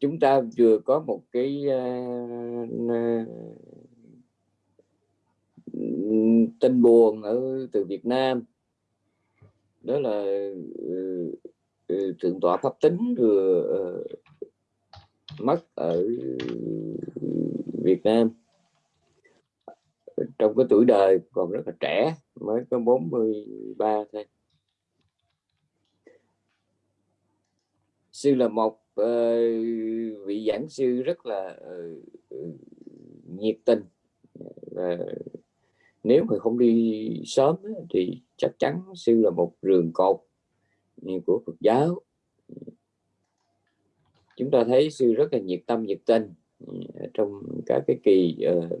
chúng ta vừa có một cái uh, tin buồn ở từ Việt Nam. Đó là uh, thượng tọa pháp tính vừa uh, mất ở Việt Nam. Trong cái tuổi đời còn rất là trẻ mới có 43 thôi. Sư là một uh, vị giảng sư rất là uh, nhiệt tình. Và nếu mà không đi sớm thì chắc chắn sư là một rường cột của Phật giáo. Chúng ta thấy sư rất là nhiệt tâm nhiệt tình ừ, trong các cái kỳ uh,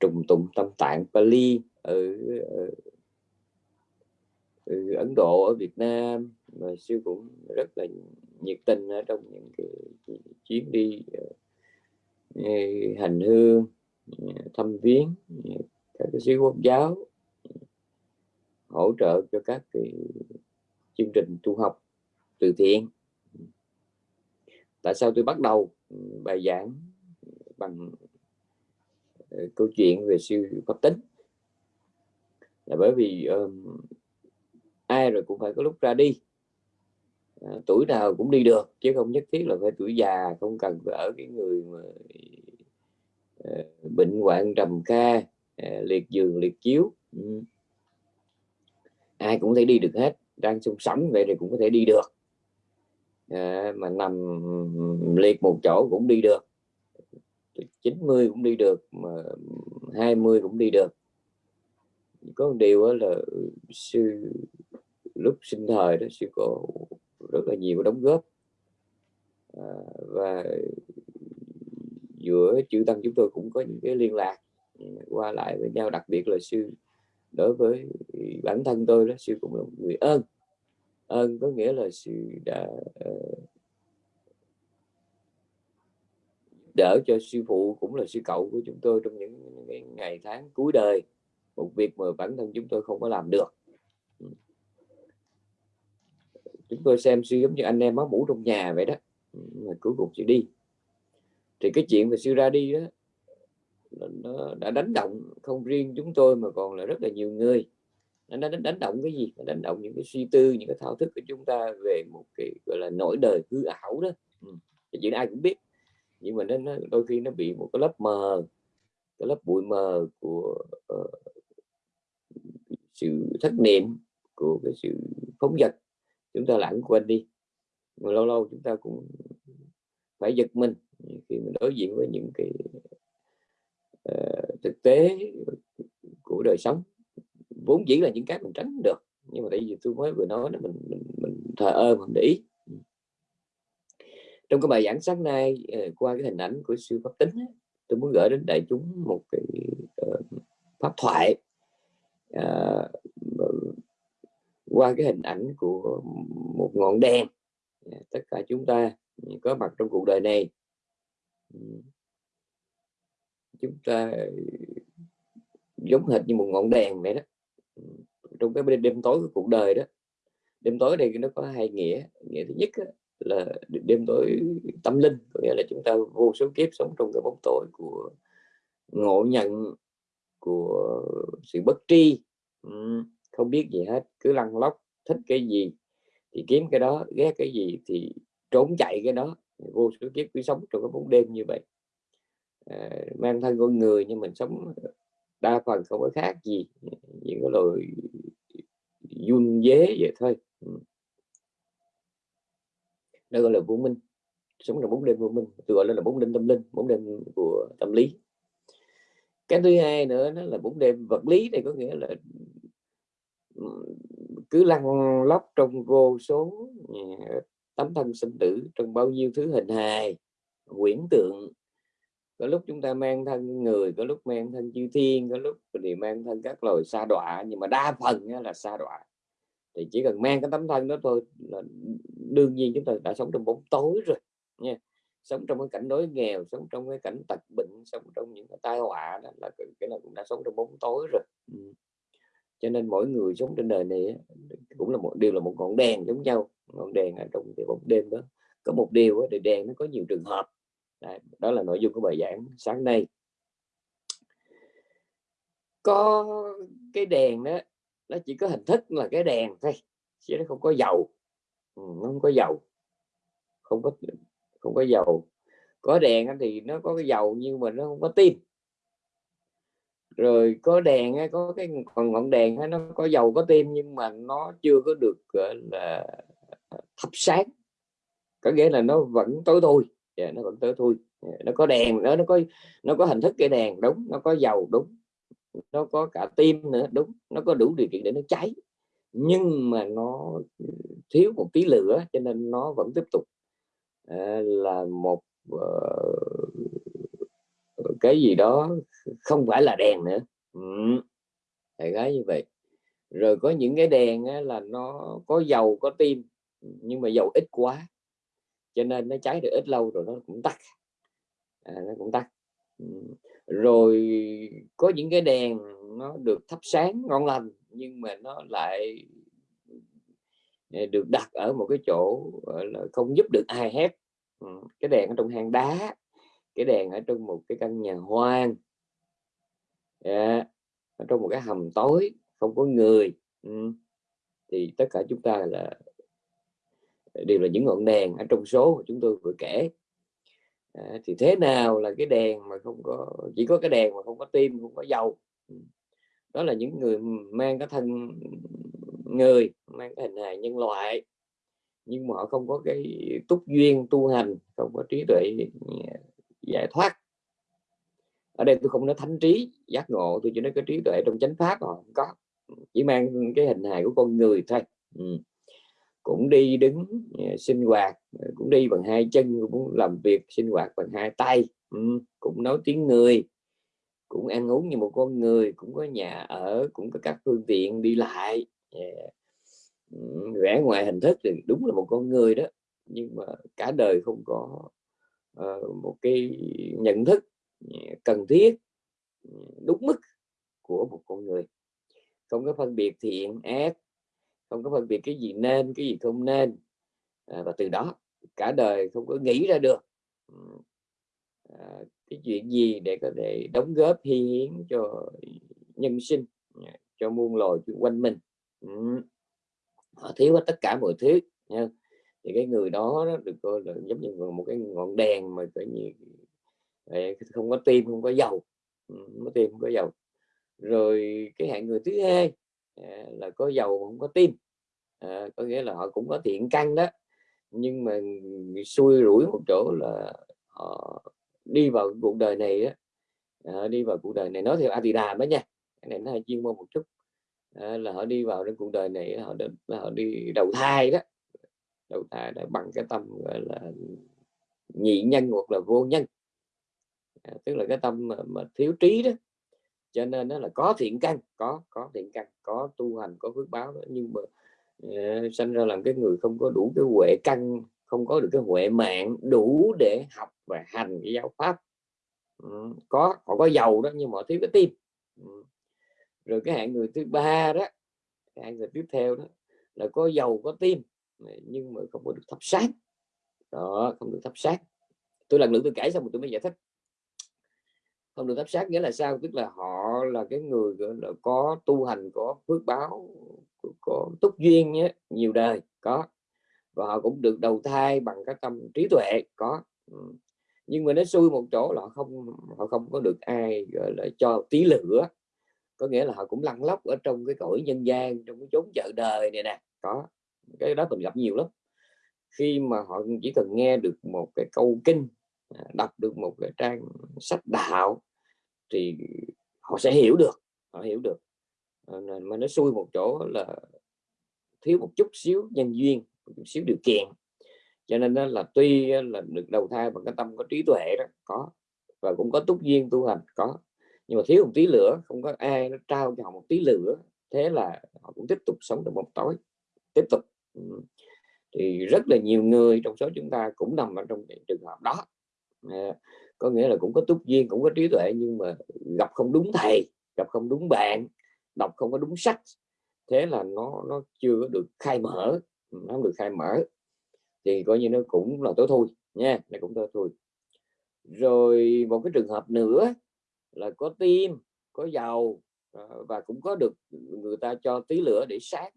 trùng tụng tâm tạng Pali ở, ở, ở Ấn Độ ở Việt Nam mà sư cũng rất là nhiệt tình ở trong những cái chuyến đi ờ, hành hương ờ, thăm viếng ờ, các cái sứ quốc giáo hỗ trợ cho các cái chương trình tu học từ thiện. Tại sao tôi bắt đầu ừ, bài giảng bằng câu chuyện về sư pháp tính là bởi vì um, ai rồi cũng phải có lúc ra đi. À, tuổi nào cũng đi được chứ không nhất thiết là phải tuổi già không cần phải ở cái người mà à, bệnh hoạn trầm kha à, liệt giường liệt chiếu. Ừ. ai cũng thể đi được hết đang sung sống vậy thì cũng có thể đi được. À, mà nằm liệt một chỗ cũng đi được. 90 cũng đi được mà 20 cũng đi được. Có một điều là sư lúc sinh thời đó sư cô rất là nhiều đóng góp. À, và giữa chư tăng chúng tôi cũng có những cái liên lạc qua lại với nhau đặc biệt là sư đối với bản thân tôi đó sư cũng là một người ơn. Ơn có nghĩa là sư đã uh, đỡ cho sư phụ cũng là sư cậu của chúng tôi trong những ngày tháng cuối đời. Một việc mà bản thân chúng tôi không có làm được ừ chúng tôi xem sư giống như anh em máu mũ trong nhà vậy đó. Ừ, mà cuối cùng chị đi. Thì cái chuyện về sư ra đi đó nó đã đánh động không riêng chúng tôi mà còn là rất là nhiều người. Nó đánh, đánh động cái gì? Nó đánh động những cái suy tư những cái thao thức của chúng ta về một cái gọi là nỗi đời hư ảo đó. Ừ. cái chuyện ai cũng biết. Nhưng mà nó, nó đôi khi nó bị một cái lớp mờ cái lớp bụi mờ của uh, sự thất niệm của cái sự phóng vật chúng ta lãng quên đi. Mà lâu lâu chúng ta cũng phải giật mình khi mình đối diện với những cái uh, thực tế của đời sống. Vốn dĩ là những cái mình tránh được nhưng mà tại vì tôi mới vừa nói là mình mình, mình thờ ơ mình để ý. Trong cái bài giảng sáng nay ờ, qua cái hình ảnh của sư pháp tính tôi muốn gửi đến đại chúng một cái uh, pháp thoại. Uh, qua cái hình ảnh của một ngọn đèn. Dạ, tất cả chúng ta có mặt trong cuộc đời này. Ừ. Chúng ta giống hệt như một ngọn đèn vậy đó. Ừ, trong cái đêm, đêm tối của cuộc đời đó. Đêm tối đây nó có hai nghĩa. Nghĩa thứ nhất là đêm tối tâm linh có nghĩa là chúng ta vô số kiếp sống trong cái bóng tối của ngộ nhận của sự bất tri. Ừ không biết gì hết cứ lăn lóc thích cái gì thì kiếm cái đó ghét cái gì thì trốn chạy cái đó. Vô số kiếp cứ sống trong cái bóng đêm như vậy. À, mang thân con người nhưng mình sống đa phần không có khác gì những cái lời dung dế vậy thôi. Ừ. Đó gọi là vô minh. Sống trong bóng đêm vô minh. Tôi gọi là bóng đêm tâm linh bóng đêm của tâm lý. Cái thứ hai nữa nó là bóng đêm vật lý này có nghĩa là cứ lăn lóc trong vô số tấm thân sinh tử trong bao nhiêu thứ hình hài, quyển tượng. Có lúc chúng ta mang thân người, có lúc mang thân chư thiên, có lúc thì mang thân các loài sa đọa, nhưng mà đa phần là sa đọa. Thì chỉ cần mang cái tấm thân đó thôi là đương nhiên chúng ta đã sống trong bóng tối rồi, nha. Sống trong cái cảnh đói nghèo, sống trong cái cảnh tật bệnh, sống trong những cái tai họa đó là cái là cũng đã sống trong bóng tối rồi cho nên mỗi người sống trên đời này cũng là một điều là một ngọn đèn giống nhau. Ngọn đèn ở trong cái bóng đêm đó có một điều thì đèn nó có nhiều trường hợp. Đấy, đó là nội dung của bài giảng sáng nay. Có cái đèn đó nó chỉ có hình thức là cái đèn thôi chứ nó không có dầu. Ừ, nó không có dầu. Không có không có dầu. Có đèn thì nó có cái dầu nhưng mà nó không có tim rồi có đèn có cái còn ngọn đèn nó có dầu có tim nhưng mà nó chưa có được là thắp sáng. Có nghĩa là nó vẫn tối thui. Yeah, nó vẫn tối thui. Yeah, nó có đèn nó nó có nó có hình thức cái đèn đúng. Nó có dầu đúng. Nó có cả tim nữa đúng. Nó có đủ điều kiện để nó cháy. Nhưng mà nó thiếu một tí lửa cho nên nó vẫn tiếp tục uh, là một uh, cái gì đó không phải là đèn nữa. Ừ. gái như vậy. Rồi có những cái đèn á, là nó có dầu có tim nhưng mà dầu ít quá cho nên nó cháy được ít lâu rồi nó cũng tắt. À, nó cũng tắt. Ừ, rồi có những cái đèn nó được thắp sáng ngon lành nhưng mà nó lại ờ, được đặt ở một cái chỗ là không giúp được ai hết. Ừ, cái đèn ở trong hang đá cái đèn ở trong một cái căn nhà hoang. Yeah. ở trong một cái hầm tối không có người. Ừ. Thì tất cả chúng ta là đều là những ngọn đèn ở trong số mà chúng tôi vừa kể. À, thì thế nào là cái đèn mà không có chỉ có cái đèn mà không có tim không có dầu. Ừ. Đó là những người mang cái thân người mang cái hình hài nhân loại. Nhưng mà họ không có cái túc duyên tu hành không có trí tuệ giải thoát. Ở đây tôi không nói thánh trí giác ngộ tôi chỉ nói cái trí tuệ trong chánh pháp mà không có. Chỉ mang cái hình hài của con người thôi. Ừ. Cũng đi đứng ờ, sinh hoạt ờ, cũng đi bằng hai chân cũng làm việc sinh hoạt bằng hai tay. Ừ, cũng nói tiếng người cũng ăn uống như một con người cũng có nhà ở cũng có các phương tiện đi lại. Dạ. Ừ, yeah. ngoài hình thức thì đúng là một con người đó nhưng mà cả đời không có Ờ, một cái nhận thức ừ, cần thiết ừ, đúng mức của một con người. Không có phân biệt thiện ác không có phân biệt cái gì nên cái gì không nên. À, và từ đó cả đời không có nghĩ ra được à, cái chuyện gì để có thể đóng góp hy hiến cho nhân sinh cho muôn loài quanh mình. Ừ. họ thiếu hết tất cả mọi thứ nha thì cái người đó, đó được coi là giống như một cái ngọn đèn mà coi như ờ, không có tim không có dầu. Không có tim không có dầu. Rồi cái hạng người thứ hai à, là có dầu không có tim. À, có nghĩa là họ cũng có thiện căn đó. Nhưng mà xui rủi một chỗ là họ đi vào cuộc đời này đó à, đi vào cuộc đời này nói theo Adida đó nha cái này nó hơi chuyên môn một chút. À, là họ đi vào trong cuộc đời này họ đến họ đi đầu thai đó đầu thai đã bằng cái tâm gọi là nhị nhân hoặc là vô nhân. À, tức là cái tâm mà, mà thiếu trí đó. Cho nên nó là có thiện căn có có thiện căn có tu hành có phước báo đó. nhưng mà uh, sanh ra làm cái người không có đủ cái huệ căn không có được cái huệ mạng đủ để học và hành cái giáo pháp. Ừ, có họ có giàu đó nhưng mà thiếu cái tim. Ừ. rồi cái hạng người thứ ba đó hạng người tiếp theo đó là có giàu có tim nhưng mà không có được thắp sáng đó, không được thắp sáng tôi lần nữa tôi kể xong rồi tôi mới giải thích. Không được thắp sát nghĩa là sao? Tức là họ là cái người là, có tu hành, có phước báo, có túc duyên nhé, nhiều đời, có. Và họ cũng được đầu thai bằng cái tâm trí tuệ, có. Ừ. Nhưng mà nó xui một chỗ là họ không họ không có được ai, gọi là, cho tí lửa. Có nghĩa là họ cũng lăn lóc ở trong cái cõi nhân gian, trong cái chốn chợ đời này nè, có cái đó mình gặp nhiều lắm. Khi mà họ chỉ cần nghe được một cái câu kinh à, đọc được một cái trang sách đạo thì họ sẽ hiểu được, họ hiểu được. Ờ, mà nó xui một chỗ là thiếu một chút xíu nhân duyên, một chút xíu điều kiện. Cho nên đó là tuy là được đầu thai bằng cái tâm có trí tuệ đó, có, và cũng có túc duyên tu hành, có. Nhưng mà thiếu một tí lửa, không có ai nó trao cho họ một tí lửa, thế là họ cũng tiếp tục sống trong một tối, tiếp tục thì rất là nhiều người trong số chúng ta cũng nằm ở trong trường hợp đó. À, có nghĩa là cũng có túc duyên, cũng có trí tuệ, nhưng mà gặp không đúng thầy, gặp không đúng bạn, đọc không có đúng sách, thế là nó nó chưa được khai mở. Nó không được khai mở, thì coi như nó cũng là tối thui nha, nó cũng tối thui. Rồi một cái trường hợp nữa là có tim, có dầu ờ, và cũng có được người ta cho tí lửa để sáng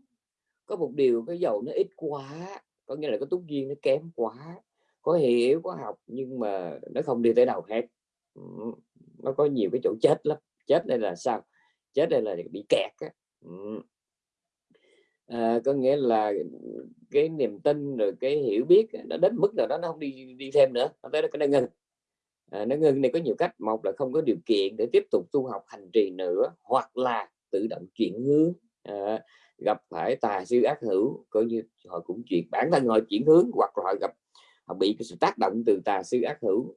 có một điều cái dầu nó ít quá có nghĩa là cái túc duyên nó kém quá có hiểu có học nhưng mà nó không đi tới đâu hết. Nó có nhiều cái chỗ chết lắm. Chết đây là sao? Chết đây là bị kẹt á. À, có nghĩa là cái niềm tin rồi cái hiểu biết nó đến mức nào đó nó không đi đi thêm nữa nó tới cái ngưng à, nó ngưng này có nhiều cách một là không có điều kiện để tiếp tục tu học hành trì nữa hoặc là tự động chuyển hướng. À, gặp phải tà sư ác hữu coi như họ cũng chuyển bản thân họ chuyển hướng hoặc là họ gặp họ bị cái sự tác động từ tà sư ác hữu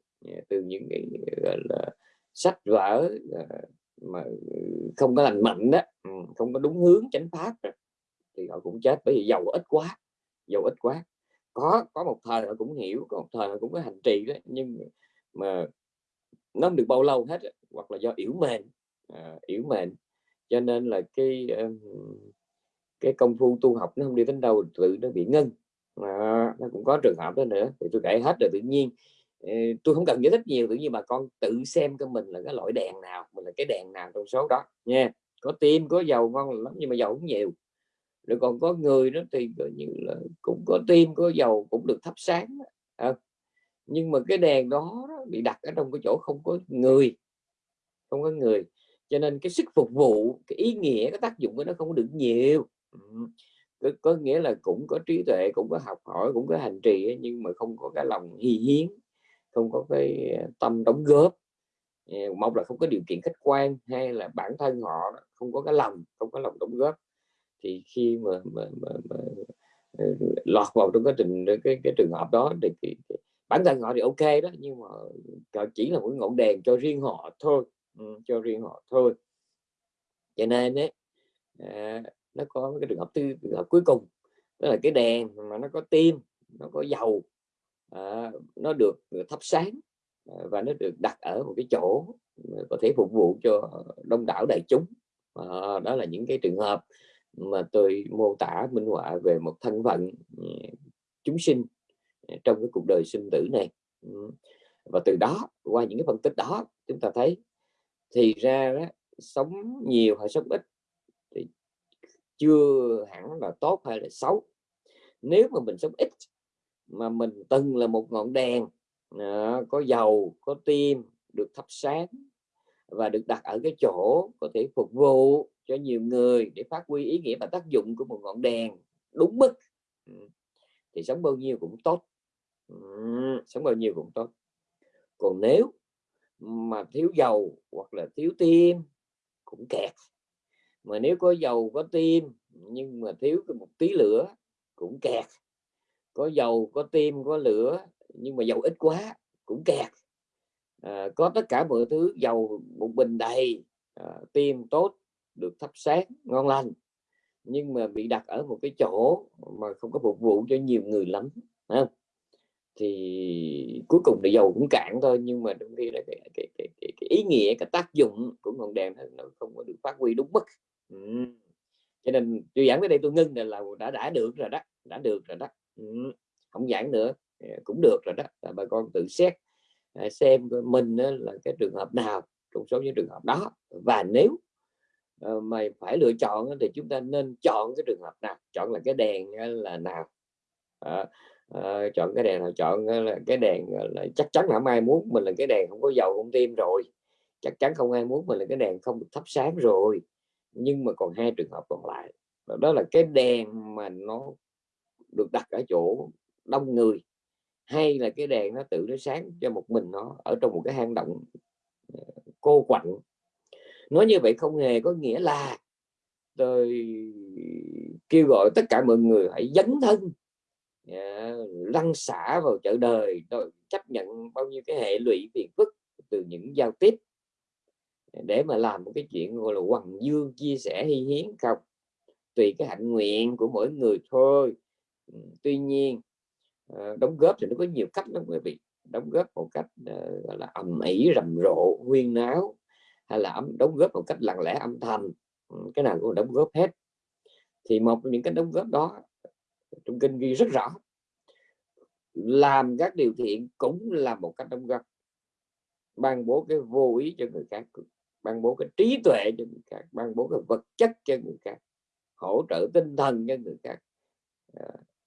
từ những cái gọi là sách vở à, mà ừ, không có lành mạnh đó ừ, không có đúng hướng chánh pháp đó, thì họ cũng chết bởi vì giàu ít quá giàu ít quá. Có có một thời họ cũng hiểu có một thời họ cũng có hành trì đó nhưng mà nó không được bao lâu hết hoặc là do yếu mềm, à, yếu mềm, cho nên là cái cái công phu tu học nó không đi đến đâu tự nó bị ngân à, nó cũng có trường hợp đó nữa thì tôi kể hết rồi tự nhiên ờ, tôi không cần giải thích nhiều tự nhiên bà con tự xem cho mình là cái loại đèn nào mình là cái đèn nào trong số đó nha. Có tim có dầu ngon lắm nhưng mà dầu cũng nhiều. Rồi còn có người đó thì gọi như là cũng có tim có dầu cũng được thắp sáng à, nhưng mà cái đèn đó, đó bị đặt ở trong cái chỗ không có người không có người. Cho nên cái sức phục vụ cái ý nghĩa cái tác dụng của nó không được nhiều có, có nghĩa là cũng có trí tuệ cũng có học hỏi cũng có hành trì nhưng mà không có cái lòng hy hiến không có cái ờ, tâm đóng góp. Ờ, một là không có điều kiện khách quan hay là bản thân họ không có cái lòng không có lòng đóng góp. Thì khi mà, mà, mà, mà ờ, lọt vào trong cái trình cái, cái trường hợp đó thì thì, thì bản thân họ thì ok đó nhưng mà chỉ là một ngọn đèn cho riêng họ thôi. Ừ, cho riêng họ thôi. Cho nên ấy, à, nó có cái trường hợp tư trường hợp cuối cùng đó là cái đèn mà nó có tim nó có dầu à, nó được ờ, thắp sáng à, và nó được đặt ở một cái chỗ ờ, có thể phục vụ cho đông đảo đại chúng. À, đó là những cái trường hợp mà tôi mô tả minh họa về một thân phận ừ, chúng sinh trong cái cuộc đời sinh tử này. Ừ, và từ đó qua những cái phân tích đó chúng ta thấy thì ra đó, sống nhiều hay sống ít chưa hẳn là tốt hay là xấu. Nếu mà mình sống ít mà mình từng là một ngọn đèn à, có dầu có tim được thắp sáng và được đặt ở cái chỗ có thể phục vụ cho nhiều người để phát huy ý nghĩa và tác dụng của một ngọn đèn đúng mức ừ, thì sống bao nhiêu cũng tốt. Ừ, sống bao nhiêu cũng tốt. Còn nếu mà thiếu dầu hoặc là thiếu tim cũng kẹt mà nếu có dầu có tim nhưng mà thiếu cái một tí lửa cũng kẹt. Có dầu có tim có lửa nhưng mà dầu ít quá cũng kẹt. À, có tất cả mọi thứ dầu một bình đầy à, tim tốt được thắp sáng ngon lành. Nhưng mà bị đặt ở một cái chỗ mà không có phục vụ cho nhiều người lắm không? thì cuối cùng thì dầu cũng cạn thôi nhưng mà đôi khi là cái, cái, cái, cái, cái ý nghĩa cái tác dụng của ngọn đèn nó không có được phát huy đúng mức ừ. cho nên tôi giảng tới đây tôi ngưng là đã đã được rồi đó đã được rồi đó ừ. không giảng nữa à, cũng được rồi đó là bà con tự xét à, xem mình là cái trường hợp nào trong số những trường hợp đó và nếu ờ, mày phải lựa chọn thì chúng ta nên chọn cái trường hợp nào chọn là cái đèn là nào à, à, chọn cái đèn nào chọn là cái đèn là chắc chắn là không ai muốn mình là cái đèn không có dầu không tim rồi chắc chắn không ai muốn mình là cái đèn không được thắp sáng rồi nhưng mà còn hai trường hợp còn lại. Đó là cái đèn mà nó được đặt ở chỗ đông người hay là cái đèn nó tự nó sáng cho một mình nó ở trong một cái hang động ờ, cô quạnh. Nói như vậy không hề có nghĩa là tôi kêu gọi tất cả mọi người hãy dấn thân yeah, lăn xả vào chợ đời. Tôi chấp nhận bao nhiêu cái hệ lụy phiền phức từ những giao tiếp để mà làm một cái chuyện, gọi là, hoàng dương chia sẻ hy hiến không? Tùy cái hạnh nguyện của mỗi người thôi. Tuy nhiên ờ, đóng góp thì nó có nhiều cách lắm quý vị. Đóng góp một cách ờ, gọi là, ầm ĩ, rầm rộ, huyên náo, hay là đóng góp một cách lặng lẽ, âm thầm. Cái nào cũng đóng góp hết. Thì một trong những cái đóng góp đó, trong kinh ghi rất rõ. Làm các điều thiện cũng là một cách đóng góp. Ban bố cái vô ý cho người khác ban bố cái trí tuệ cho người khác ban bố cái vật chất cho người khác hỗ trợ tinh thần cho người khác à,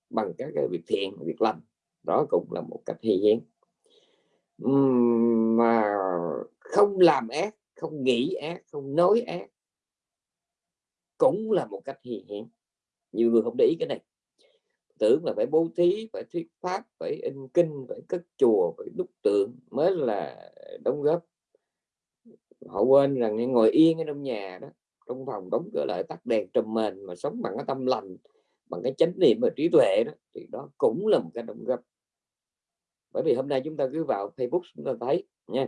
bằng các cái việc thiện việc lành. Đó cũng là một cách hy hiến mà không làm ác không nghĩ ác không nói ác cũng là một cách hy hiến nhiều người không để ý cái này. Tưởng là phải bố thí phải thuyết pháp phải in kinh phải cất chùa phải đúc tượng mới là đóng góp họ quên rằng ngồi yên ở trong nhà đó, trong phòng đóng cửa lại tắt đèn trùm mền mà sống bằng cái tâm lành, bằng cái chánh niệm và trí tuệ đó, thì đó cũng là một cái động gấp bởi vì hôm nay chúng ta cứ vào Facebook chúng ta thấy nha.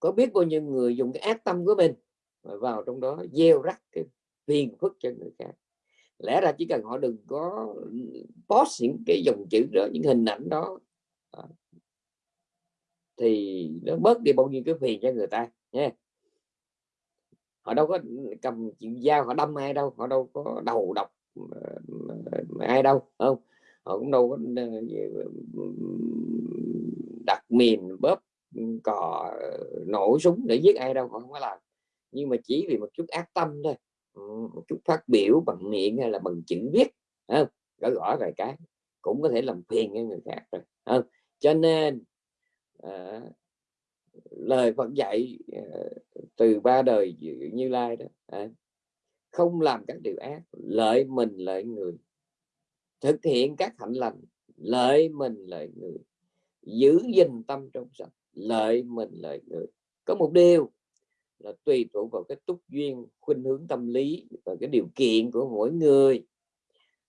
Có biết bao nhiêu người dùng cái ác tâm của mình vào trong đó gieo rắc cái phiền phức cho người khác? Lẽ ra chỉ cần họ đừng có post những cái dòng chữ đó, những hình ảnh đó à, thì nó bớt đi bao nhiêu cái phiền cho người ta nha họ đâu có cầm chịu dao, họ đâm ai đâu, họ đâu có đầu độc ờ, ờ, ai đâu không họ cũng đâu có ờ, đặt mìn, bóp ừ, cò nổ súng để giết ai đâu, họ không có làm nhưng mà chỉ vì một chút ác tâm thôi ừ, một chút phát biểu bằng miệng hay là bằng chữ viết không? gõ gõ vài cái, cũng có thể làm phiền cho người khác rồi không? cho nên à, lời Phật dạy à, từ ba đời như lai đó à, không làm các điều ác lợi mình lợi người. Thực hiện các hạnh lành lợi mình lợi người. Giữ gìn tâm trong sạch lợi mình lợi người. Có một điều là tùy thuộc vào cái túc duyên khuynh hướng tâm lý và cái điều kiện của mỗi người.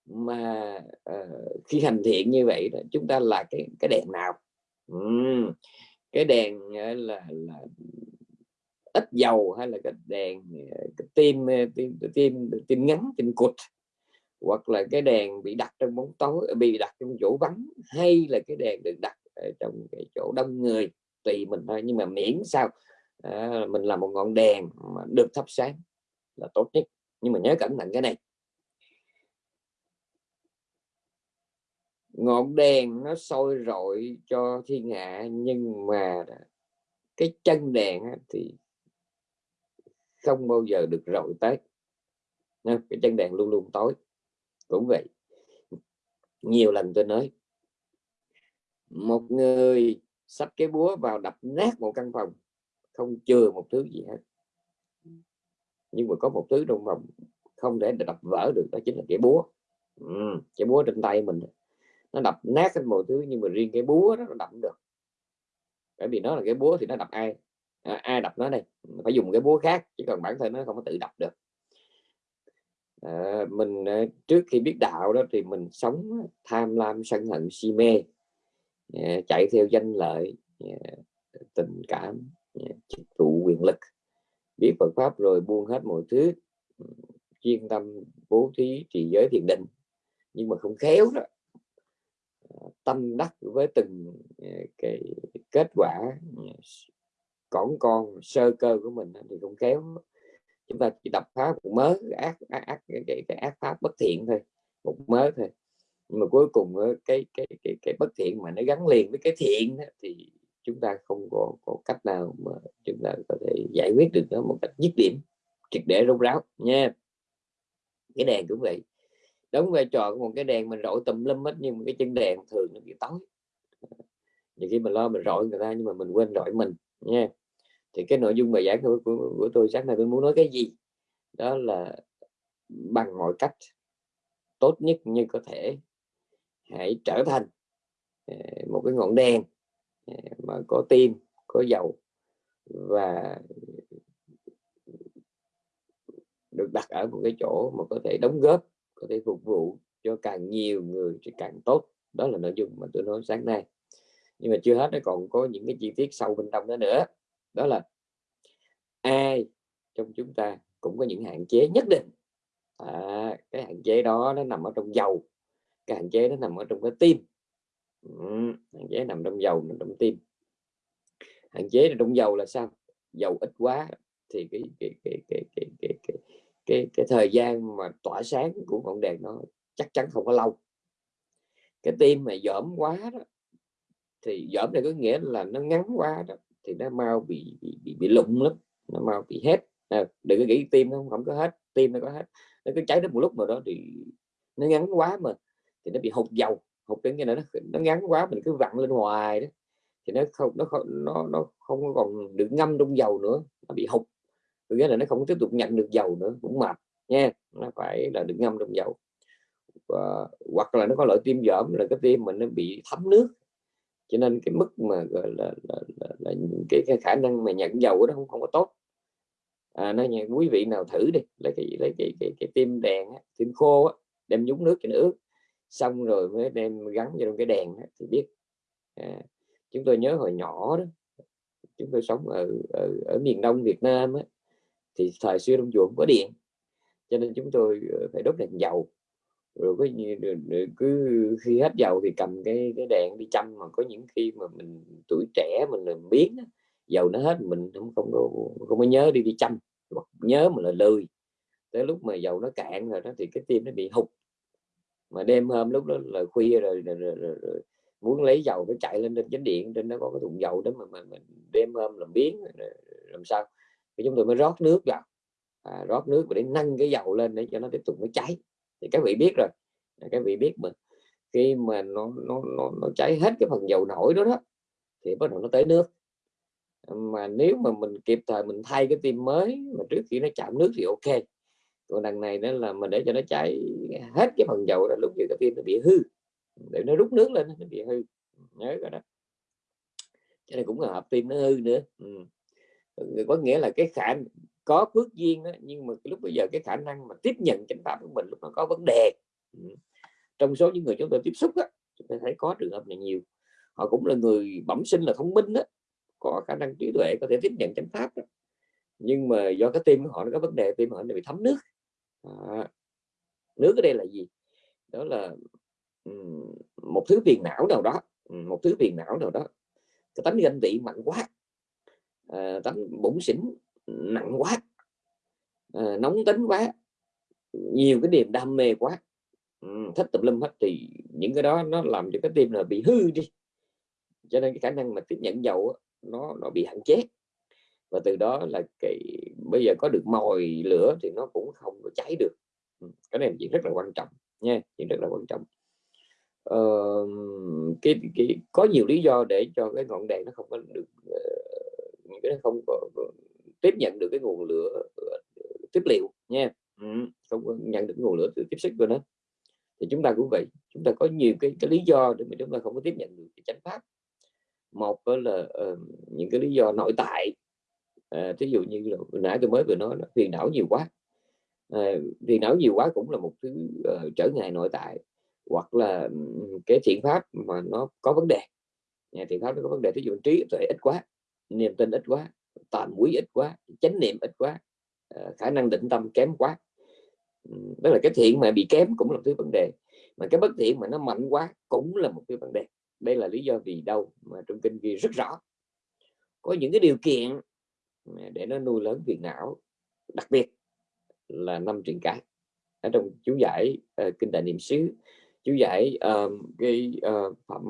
Mà uh, khi hành thiện như vậy đó chúng ta là cái cái đèn nào? Uhm, cái đèn ờ, là là ít dầu hay là cái đèn ờ, cái tim ờ, tim tim tim ngắn tim cụt hoặc là cái đèn bị đặt trong bóng tối bị đặt trong chỗ vắng hay là cái đèn được đặt ở trong cái chỗ đông người tùy mình thôi. Nhưng mà miễn sao à, mình là một ngọn đèn mà được thắp sáng là tốt nhất. Nhưng mà nhớ cẩn thận cái này ngọn đèn nó soi rọi cho thiên hạ nhưng mà cái chân đèn thì không bao giờ được rọi tới. Cái chân đèn luôn luôn tối. Cũng vậy nhiều lần tôi nói một người sắp cái búa vào đập nát một căn phòng không chừa một thứ gì hết. Nhưng mà có một thứ trong phòng không thể đập vỡ được đó chính là cái búa. Ừ, cái búa trên tay mình nó đập nát hết mọi thứ nhưng mà riêng cái búa đó nó đập được. Bởi vì nó là cái búa thì nó đập ai? À, ai đập nó đây? Phải dùng cái búa khác chứ còn bản thân nó không có tự đập được. À, mình à, trước khi biết đạo đó thì mình sống tham lam sân hận si mê à, chạy theo danh lợi à, tình cảm à, chức vụ quyền lực. Biết Phật pháp rồi buông hết mọi thứ chuyên tâm bố thí trì giới thiền định. Nhưng mà không khéo đó tâm đắc với từng ờ, cái kết quả ờ, cỏn con sơ cơ của mình thì cũng kéo chúng ta chỉ đập phá một mớ ác ác, ác cái, cái, cái ác pháp bất thiện thôi một mớ thôi. Nhưng mà cuối cùng cái cái cái cái bất thiện mà nó gắn liền với cái thiện thì chúng ta không có, có cách nào mà chúng ta có thể giải quyết được nó một cách dứt điểm triệt để rốt ráo nha. Cái đèn cũng vậy đóng vai trò của một cái đèn mình rọi tùm lum hết nhưng mà cái chân đèn thường nó bị tối. Nhiều khi mình lo mình rọi người ta nhưng mà mình quên rọi mình nha. Thì cái nội dung bài giảng của, của, của tôi sáng nay tôi muốn nói cái gì? Đó là bằng mọi cách tốt nhất như có thể hãy trở thành ờ, một cái ngọn đèn ờ, mà có tim có dầu và được đặt ở một cái chỗ mà có thể đóng góp có thể phục vụ cho càng nhiều người thì càng tốt. Đó là nội dung mà tôi nói sáng nay. Nhưng mà chưa hết nó còn có những cái chi tiết sâu bên trong đó nữa. Đó là ai trong chúng ta cũng có những hạn chế nhất định. À, cái hạn chế đó nó nằm ở trong dầu. Cái hạn chế nó nằm ở trong cái tim. Ừ, hạn chế nằm trong dầu nằm trong tim. Hạn chế trong dầu là sao? Dầu ít quá thì cái cái cái cái cái cái cái, cái, thời gian mà tỏa sáng của ngọn đèn nó chắc chắn không có lâu. Cái tim mà dởm quá đó thì dởm này có nghĩa là nó ngắn quá đó thì nó mau bị bị bị, bị lụng lắm nó mau bị hết. À, đừng có nghĩ tim nó không, không có hết tim nó có hết. Nó cứ cháy đến một lúc nào đó thì nó ngắn quá mà thì nó bị hụt dầu. Hụt cái này nó nó ngắn quá mình cứ vặn lên hoài đó thì nó không nó không nó nó không còn được ngâm trong dầu nữa nó bị hụt nghĩa là nó không tiếp tục nhận được dầu nữa cũng mệt nha nó phải là được ngâm trong dầu. Và, hoặc là nó có loại tim dởm là cái tim mình nó bị thấm nước. Cho nên cái mức mà gọi là, là, là, là cái, cái khả năng mà nhận dầu đó không không có tốt. À, nó nhà quý vị nào thử đi lấy cái lấy cái cái, cái tim đèn tim khô á, đem nhúng nước cho nó ướt xong rồi mới đem gắn vào trong cái đèn thì biết. À, chúng tôi nhớ hồi nhỏ đó chúng tôi sống ở ở, ở miền đông Việt Nam á, thì thời xưa trong chùa không có điện cho nên chúng tôi ờ, phải đốt đèn dầu. Rồi có cứ khi hết dầu thì cầm cái cái đèn đi chăm mà có những khi mà mình tuổi trẻ mình làm biến dầu nó hết mình không không có không có nhớ đi đi chăm nhớ mà là lười. Tới lúc mà dầu nó cạn rồi đó thì cái tim nó bị hụt. Mà đêm hôm lúc đó là khuya rồi, rồi, rồi, rồi, rồi muốn lấy dầu phải chạy lên trên chánh điện trên nó có cái thùng dầu đó mà, mà, mình đêm hôm làm biến làm sao? Thì chúng tôi mới rót nước vào. À, rót nước để nâng cái dầu lên để cho nó tiếp tục nó cháy. Thì các vị biết rồi. À, các vị biết mà. Khi mà nó nó nó, nó cháy hết cái phần dầu nổi đó đó thì bắt đầu nó tới nước. Mà nếu mà mình kịp thời mình thay cái tim mới mà trước khi nó chạm nước thì ok. Còn đằng này nữa là mình để cho nó cháy hết cái phần dầu là lúc như cái tim nó bị hư. Để nó rút nước lên nó bị hư. Nhớ rồi đó. Cho nên cũng là hợp tim nó hư nữa. Ừ. Ờ, có nghĩa là cái khả có phước duyên đó, nhưng mà lúc bây giờ cái khả năng mà tiếp nhận chánh pháp của mình lúc nó có vấn đề ừ, trong số những người chúng tôi tiếp xúc á chúng ta thấy có trường hợp này nhiều. Họ cũng là người bẩm sinh là thông minh đó có khả năng trí tuệ có thể tiếp nhận chánh pháp đó. nhưng mà do cái tim của họ nó có vấn đề tim họ nó bị thấm nước. À, nước ở đây là gì? Đó là um, một thứ phiền não nào đó ừ, một thứ phiền não nào đó. Cái tánh ganh tị mạnh quá. Ờ, à, tánh bụng xỉn nặng quá. À, nóng tính quá. Nhiều cái niềm đam mê quá. Ừ, thích tập lum hết thì những cái đó nó làm cho cái tim là bị hư đi. Cho nên cái khả năng mà tiếp nhận dầu nó nó bị hạn chế. Và từ đó là cái bây giờ có được mồi lửa thì nó cũng không có cháy được. Ừ, cái này chuyện rất là quan trọng nha chuyện rất là quan trọng. Ờ, cái, cái có nhiều lý do để cho cái ngọn đèn nó không có được ờ, những cái không có ờ, tiếp nhận được cái nguồn lửa ờ, tiếp liệu nha. Ừ, không có nhận được nguồn lửa từ tiếp xúc của nó thì chúng ta cũng vậy chúng ta có nhiều cái, cái lý do để mà chúng ta không có tiếp nhận được cái chánh pháp. Một là uh, những cái lý do nội tại. Uh, thí dụ như là nãy tôi mới vừa nói là phiền não nhiều quá. Uh, phiền não nhiều quá cũng là một thứ uh, trở ngại nội tại. Hoặc là ừ, cái thiện pháp mà nó có vấn đề. Nhà thiện pháp nó có vấn đề thí dụ trí tuệ ít quá niềm tin ít quá tạm quý ít quá chánh niệm ít quá ờ, khả năng định tâm kém quá. Đó là cái thiện mà bị kém cũng là một thứ vấn đề mà cái bất thiện mà nó mạnh quá cũng là một cái vấn đề. Đây là lý do vì đâu mà trong kinh ghi rất rõ. Có những cái điều kiện để nó nuôi lớn phiền não đặc biệt là năm truyền cái. Ở trong chú giải uh, kinh đại niệm xứ chú giải uh, cái uh, phẩm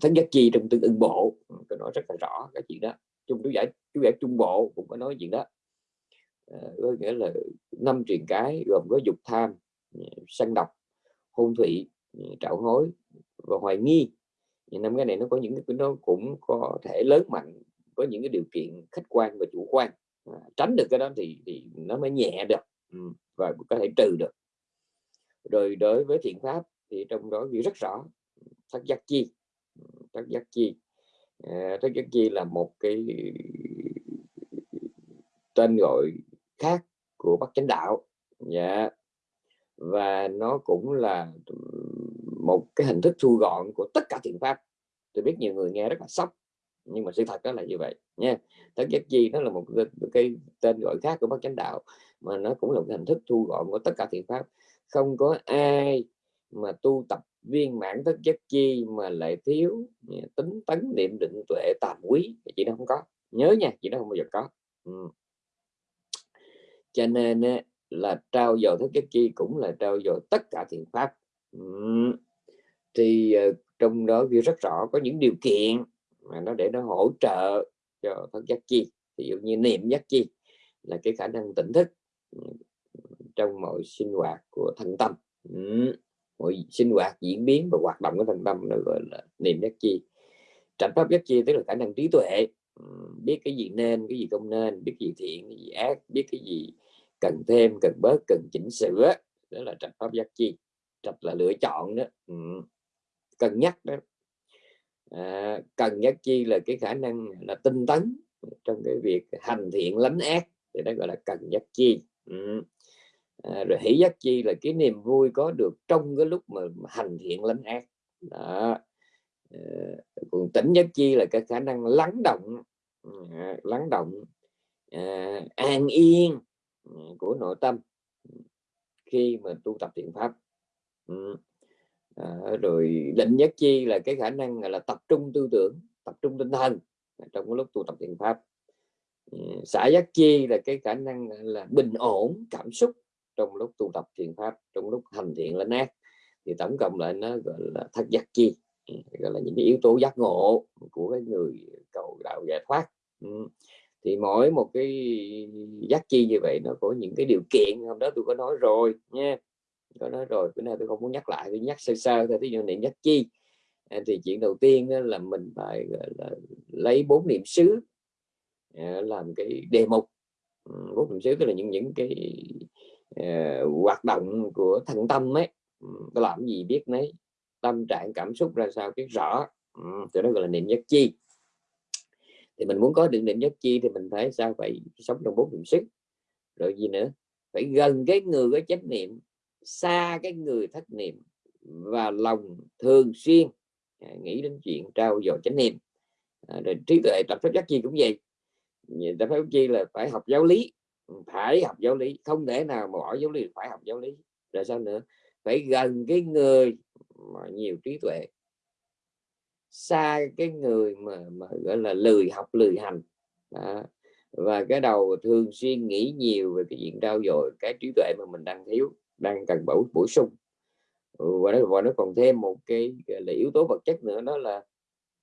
thánh giác chi trong tương ưng bộ tôi nói rất là rõ cái chuyện đó trung chú giải chú giải trung bộ cũng có nói chuyện đó. Ờ, có nghĩa là năm truyền cái gồm có dục tham ờ, sân độc hôn thủy ờ, trạo hối và hoài nghi. Thì năm cái này nó có những cái nó cũng có thể lớn mạnh có những cái điều kiện khách quan và chủ quan. À, tránh được cái đó thì thì nó mới nhẹ được ừ, và có thể trừ được. Rồi đối với thiện pháp thì trong đó ghi rất rõ thất giác chi ừ, thất giác chi à, thất giác chi là một cái tên gọi khác của bắc chánh đạo. Dạ. Và nó cũng là một cái hình thức thu gọn của tất cả thiện pháp. Tôi biết nhiều người nghe rất là sốc nhưng mà sự thật đó là như vậy nha. Thất giác chi nó là một cái, cái tên gọi khác của bác chánh đạo mà nó cũng là một hình thức thu gọn của tất cả thiện pháp. Không có ai mà tu tập viên mãn tất giác chi mà lại thiếu ừ, tính tấn niệm định tuệ tàm quý chị nó không có. Nhớ nha chị nó không bao giờ có. Ừ. cho nên là trao dồi thức giác chi cũng là trao dồi tất cả thiện pháp. Ừ. Thì ờ, trong đó ghi rất rõ có những điều kiện mà nó để nó hỗ trợ cho thức giác chi. Ví dụ như niệm giác chi là cái khả năng tỉnh thức ừ, trong mọi sinh hoạt của thân tâm. Ừ mọi sinh hoạt diễn biến và hoạt động của thân tâm nó gọi là niệm giác chi. Trạch pháp giác chi tức là khả năng trí tuệ. Biết cái gì nên cái gì không nên biết cái gì thiện cái gì ác biết cái gì cần thêm cần bớt cần chỉnh sửa đó là trạch pháp giác chi. Trạch là lựa chọn đó. Ừ. cân nhắc đó. À, cần giác chi là cái khả năng là tinh tấn trong cái việc hành thiện lánh ác thì đó gọi là cần giác chi. Ừ à, rồi hỷ giác chi là cái niềm vui có được trong cái lúc mà, hành thiện lánh ác. Đó. À, còn tỉnh giác chi là cái khả năng lắng động à, lắng động à, an yên ừ, của nội tâm khi mà tu tập thiện pháp. Ừ. à, rồi định giác chi là cái khả năng là tập trung tư tưởng tập trung tinh thần trong cái lúc tu tập thiện pháp. Ừ, Xã giác chi là cái khả năng là bình ổn cảm xúc trong lúc tu tập thiền pháp, trong lúc hành thiện lên ác, thì tổng cộng lại nó gọi là thất giác chi. Ừ, gọi là những cái yếu tố giác ngộ của cái người cầu đạo giải thoát. Ừ, thì mỗi một cái giác chi như vậy nó có những cái điều kiện. Hôm đó tôi có nói rồi nha, có nói rồi, bữa nay tôi không muốn nhắc lại, tôi nhắc sơ sơ thôi. Ví dụ niệm giác chi à, thì chuyện đầu tiên là mình phải, gọi là, lấy bốn niệm xứ à, làm cái đề mục. Ừ, bốn niệm xứ tức là những những cái uh, hoạt động của thân tâm ấy ừ, có làm gì biết mấy tâm trạng cảm xúc ra sao biết rõ ừ, thì đó gọi là niệm nhất chi. Thì mình muốn có được niệm nhất chi thì mình phải sao? Phải sống trong bốn niệm sức rồi gì nữa? Phải gần cái người có chánh niệm xa cái người thất niệm và lòng thường xuyên. À, nghĩ đến chuyện trao dồi chánh niệm. À, rồi trí tuệ tập pháp giác chi cũng vậy. Ta phải chi là phải học giáo lý phải học giáo lý không thể nào mà bỏ giáo lý phải học giáo lý. Rồi sao nữa? Phải gần cái người mà nhiều trí tuệ. Xa cái người mà, mà gọi là lười học lười hành. Đó. và cái đầu thường xuyên nghĩ nhiều về cái chuyện trao dồi cái trí tuệ mà mình đang thiếu đang cần bổ bổ sung. Ừ, và nó, và nó còn thêm một cái là yếu tố vật chất nữa đó là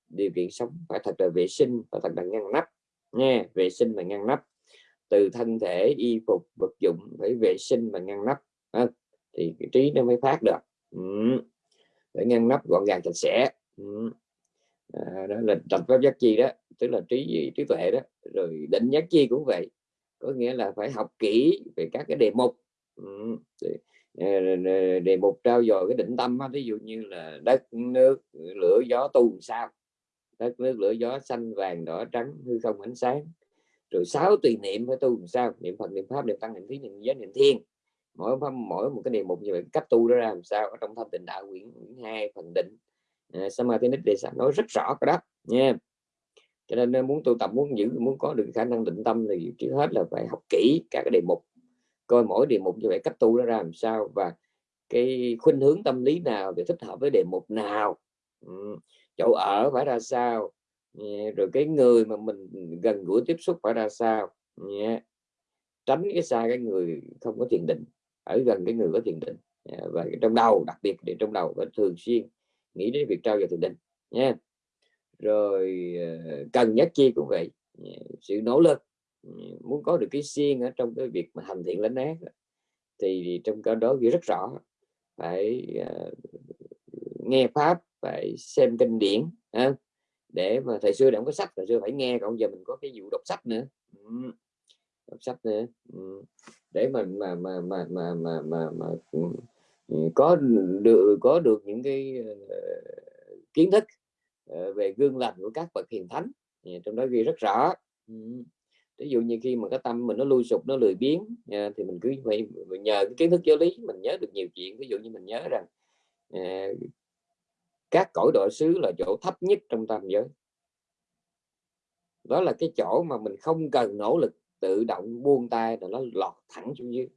điều kiện sống phải thật là vệ sinh và thật là ngăn nắp nha vệ sinh và ngăn nắp từ thân thể y phục vật dụng phải vệ sinh và ngăn nắp à, thì cái trí nó mới phát được ừ. phải ngăn nắp gọn gàng sạch sẽ ừ. à, đó là tập pháp giác chi đó tức là trí trí tuệ đó rồi định giác chi cũng vậy có nghĩa là phải học kỹ về các cái đề mục ừ. đề mục trao dồi cái định tâm ví dụ như là đất nước lửa gió tu sao đất nước lửa gió xanh vàng đỏ trắng hư không ánh sáng rồi sáu tùy niệm phải tu làm sao? Niệm phật niệm pháp niệm tăng niệm thí niệm giới niệm thiên. Mỗi mỗi một cái niệm một như vậy cách tu đó ra làm sao? Ở trong thanh tịnh đạo quyển hai phần định. À, samadhi đề xã nói rất rõ cái đó nha. Cho nên à, muốn tu tập muốn giữ muốn có được khả năng định tâm thì trước hết là phải học kỹ các cái đề mục. Coi mỗi đề mục như vậy cách tu đó ra làm sao và cái khuynh hướng tâm lý nào để thích hợp với đề mục nào. Ừ chỗ ở phải ra sao? Rồi cái người mà mình gần gũi tiếp xúc phải ra sao? Tránh cái xa cái người không có thiền định ở gần cái người có thiền định. Và trong đầu đặc biệt để trong đầu phải thường xuyên nghĩ đến việc trao dồi thiền định nha rồi ờ, cần nhất chi cũng vậy. Sự nỗ lực. Muốn có được cái xiên ở trong cái việc mà hành thiện lánh ác thì trong cái đó ghi rất rõ. Phải uh, nghe pháp phải xem kinh điển ha? Để mà thời xưa để không có sách thời xưa phải nghe còn giờ mình có cái vụ đọc sách nữa ừ. đọc sách nữa ừ. để mình mà mà mà mà mà mà, mà có được có được những cái uh, kiến thức uh, về gương lành của các bậc hiền thánh trong đó ghi rất rõ ví dụ như khi mà cái tâm mình nó lui sụp nó lười biếng ờ, thì mình cứ phải nhờ cái kiến thức giáo lý mình nhớ được nhiều chuyện ví dụ như mình nhớ rằng uh, các cõi độ xứ là chỗ thấp nhất trong tam giới. Đó là cái chỗ mà mình không cần nỗ lực tự động buông tay là nó lọt thẳng xuống dưới.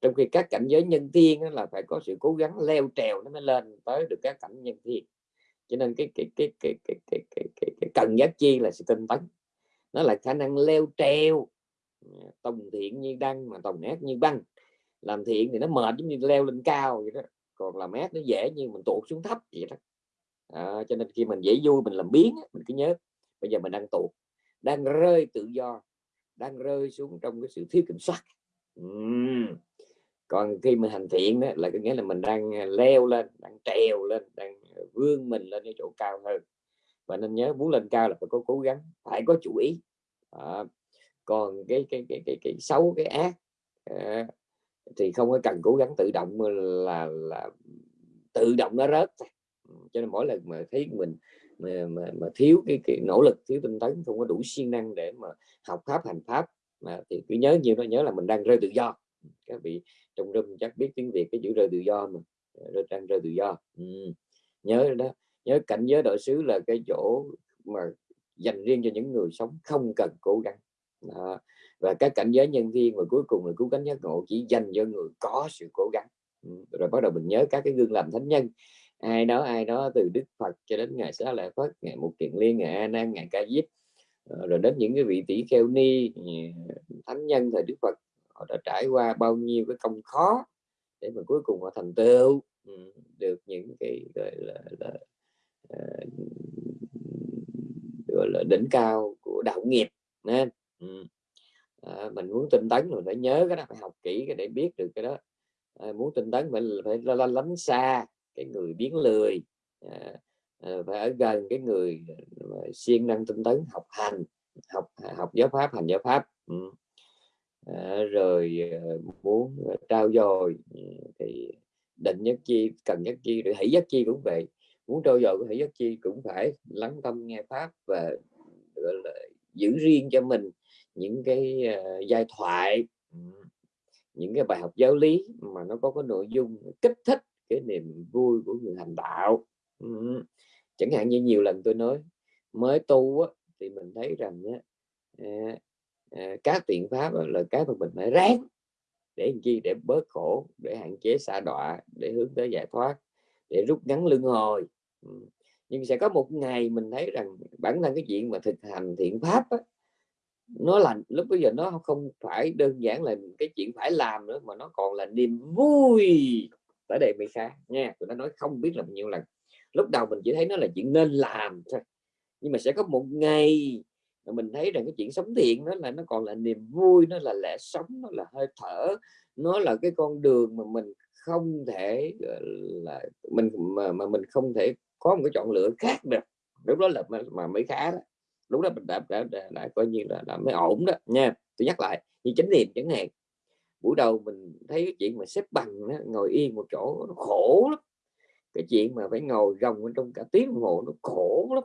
Trong khi các cảnh giới nhân thiên là phải có sự cố gắng leo trèo nó mới lên tới được các cảnh nhân thiên. Cho nên cái cái cái cái cái cái cái, cái, cái cần giác chi là sự tinh tấn. Nó là khả năng leo treo tòng thiện như đăng mà tòng ác như băng. Làm thiện thì nó mệt giống như leo lên cao vậy đó. Còn làm ác nó dễ như mình tụt xuống thấp vậy đó à, cho nên khi mình dễ vui mình làm biến mình cứ nhớ bây giờ mình đang tụt đang rơi tự do đang rơi xuống trong cái sự thiếu kiểm soát. Uhm. còn khi mình hành thiện đó là có nghĩa là mình đang à, leo lên đang trèo lên đang à, vươn mình lên cái chỗ cao hơn. Và nên nhớ muốn lên cao là phải có cố gắng phải có chủ ý. À, còn cái cái cái cái cái xấu cái ác à, thì không có cần cố gắng tự động là là tự động nó rớt cho nên mỗi lần mà thấy mình mà, mà, mà thiếu cái, cái nỗ lực thiếu tinh tấn không có đủ siêng năng để mà học pháp hành pháp mà thì cứ nhớ nhiều nó nhớ là mình đang rơi tự do các vị trong râm chắc biết tiếng việt cái chữ rơi tự do mà rơi đang rơi tự do ừ. nhớ đó nhớ cảnh giới đội xứ là cái chỗ mà dành riêng cho những người sống không cần cố gắng đó. và các cảnh giới nhân viên và cuối cùng là cứu cánh giác ngộ chỉ dành cho người có sự cố gắng ừ. rồi bắt đầu mình nhớ các cái gương làm thánh nhân ai đó ai đó từ đức phật cho đến ngài xá lợi phất ngài mục kiền liên ngài a nan ngài ca diếp ờ, rồi đến những cái vị tỷ kheo ni ờ, thánh nhân thời đức phật họ đã trải qua bao nhiêu cái công khó để mà cuối cùng họ thành tựu ừ, được những cái gọi là, là ờ, gọi là đỉnh cao của đạo nghiệp nên à, ừ. mình muốn tinh tấn rồi phải nhớ cái đó phải học kỹ cái để biết được cái đó. À, muốn tinh tấn phải phải lánh xa cái người biến lười à, à, phải ở gần cái người à, siêng năng tinh tấn học hành học à, học giáo pháp hành giáo pháp ừ. à, rồi à, muốn trao dồi ừ, thì định nhất chi cần nhất chi rồi hỷ nhất chi cũng vậy muốn trao dồi của hỷ nhất chi cũng phải lắng tâm nghe pháp và gọi là giữ riêng cho mình những cái uh, giai thoại ừ, những cái bài học giáo lý mà nó có cái nội dung kích thích cái niềm vui của người hành đạo ừ. chẳng hạn như nhiều lần tôi nói mới tu á, thì mình thấy rằng á, à, à, các tiện pháp là cái mà mình phải ráng để làm chi để bớt khổ để hạn chế xa đọa để hướng tới giải thoát để rút ngắn lưng hồi ừ. nhưng sẽ có một ngày mình thấy rằng bản thân cái chuyện mà thực hành thiện pháp á, nó là lúc bây giờ nó không phải đơn giản là cái chuyện phải làm nữa mà nó còn là niềm vui tới đây mới khá. Nha tụi nó nói không biết là bao nhiêu lần. Lúc đầu mình chỉ thấy nó là chuyện nên làm thôi. Nhưng mà sẽ có một ngày mà mình thấy rằng cái chuyện sống thiện đó là nó còn là niềm vui nó là lẽ sống nó là hơi thở. Nó là cái con đường mà mình không thể là mình mà, mà mình không thể có một cái chọn lựa khác được. Lúc đó là mà, mà mới khá đó. Lúc đó mình đã, đã, đã, đã coi như là, là mới ổn đó. Nha tôi nhắc lại như chánh niệm chẳng hạn buổi đầu mình thấy cái chuyện mà xếp bằng đó, ngồi yên một chỗ nó khổ lắm. Cái chuyện mà phải ngồi rồng trong cả tiếng đồng hồ nó khổ lắm.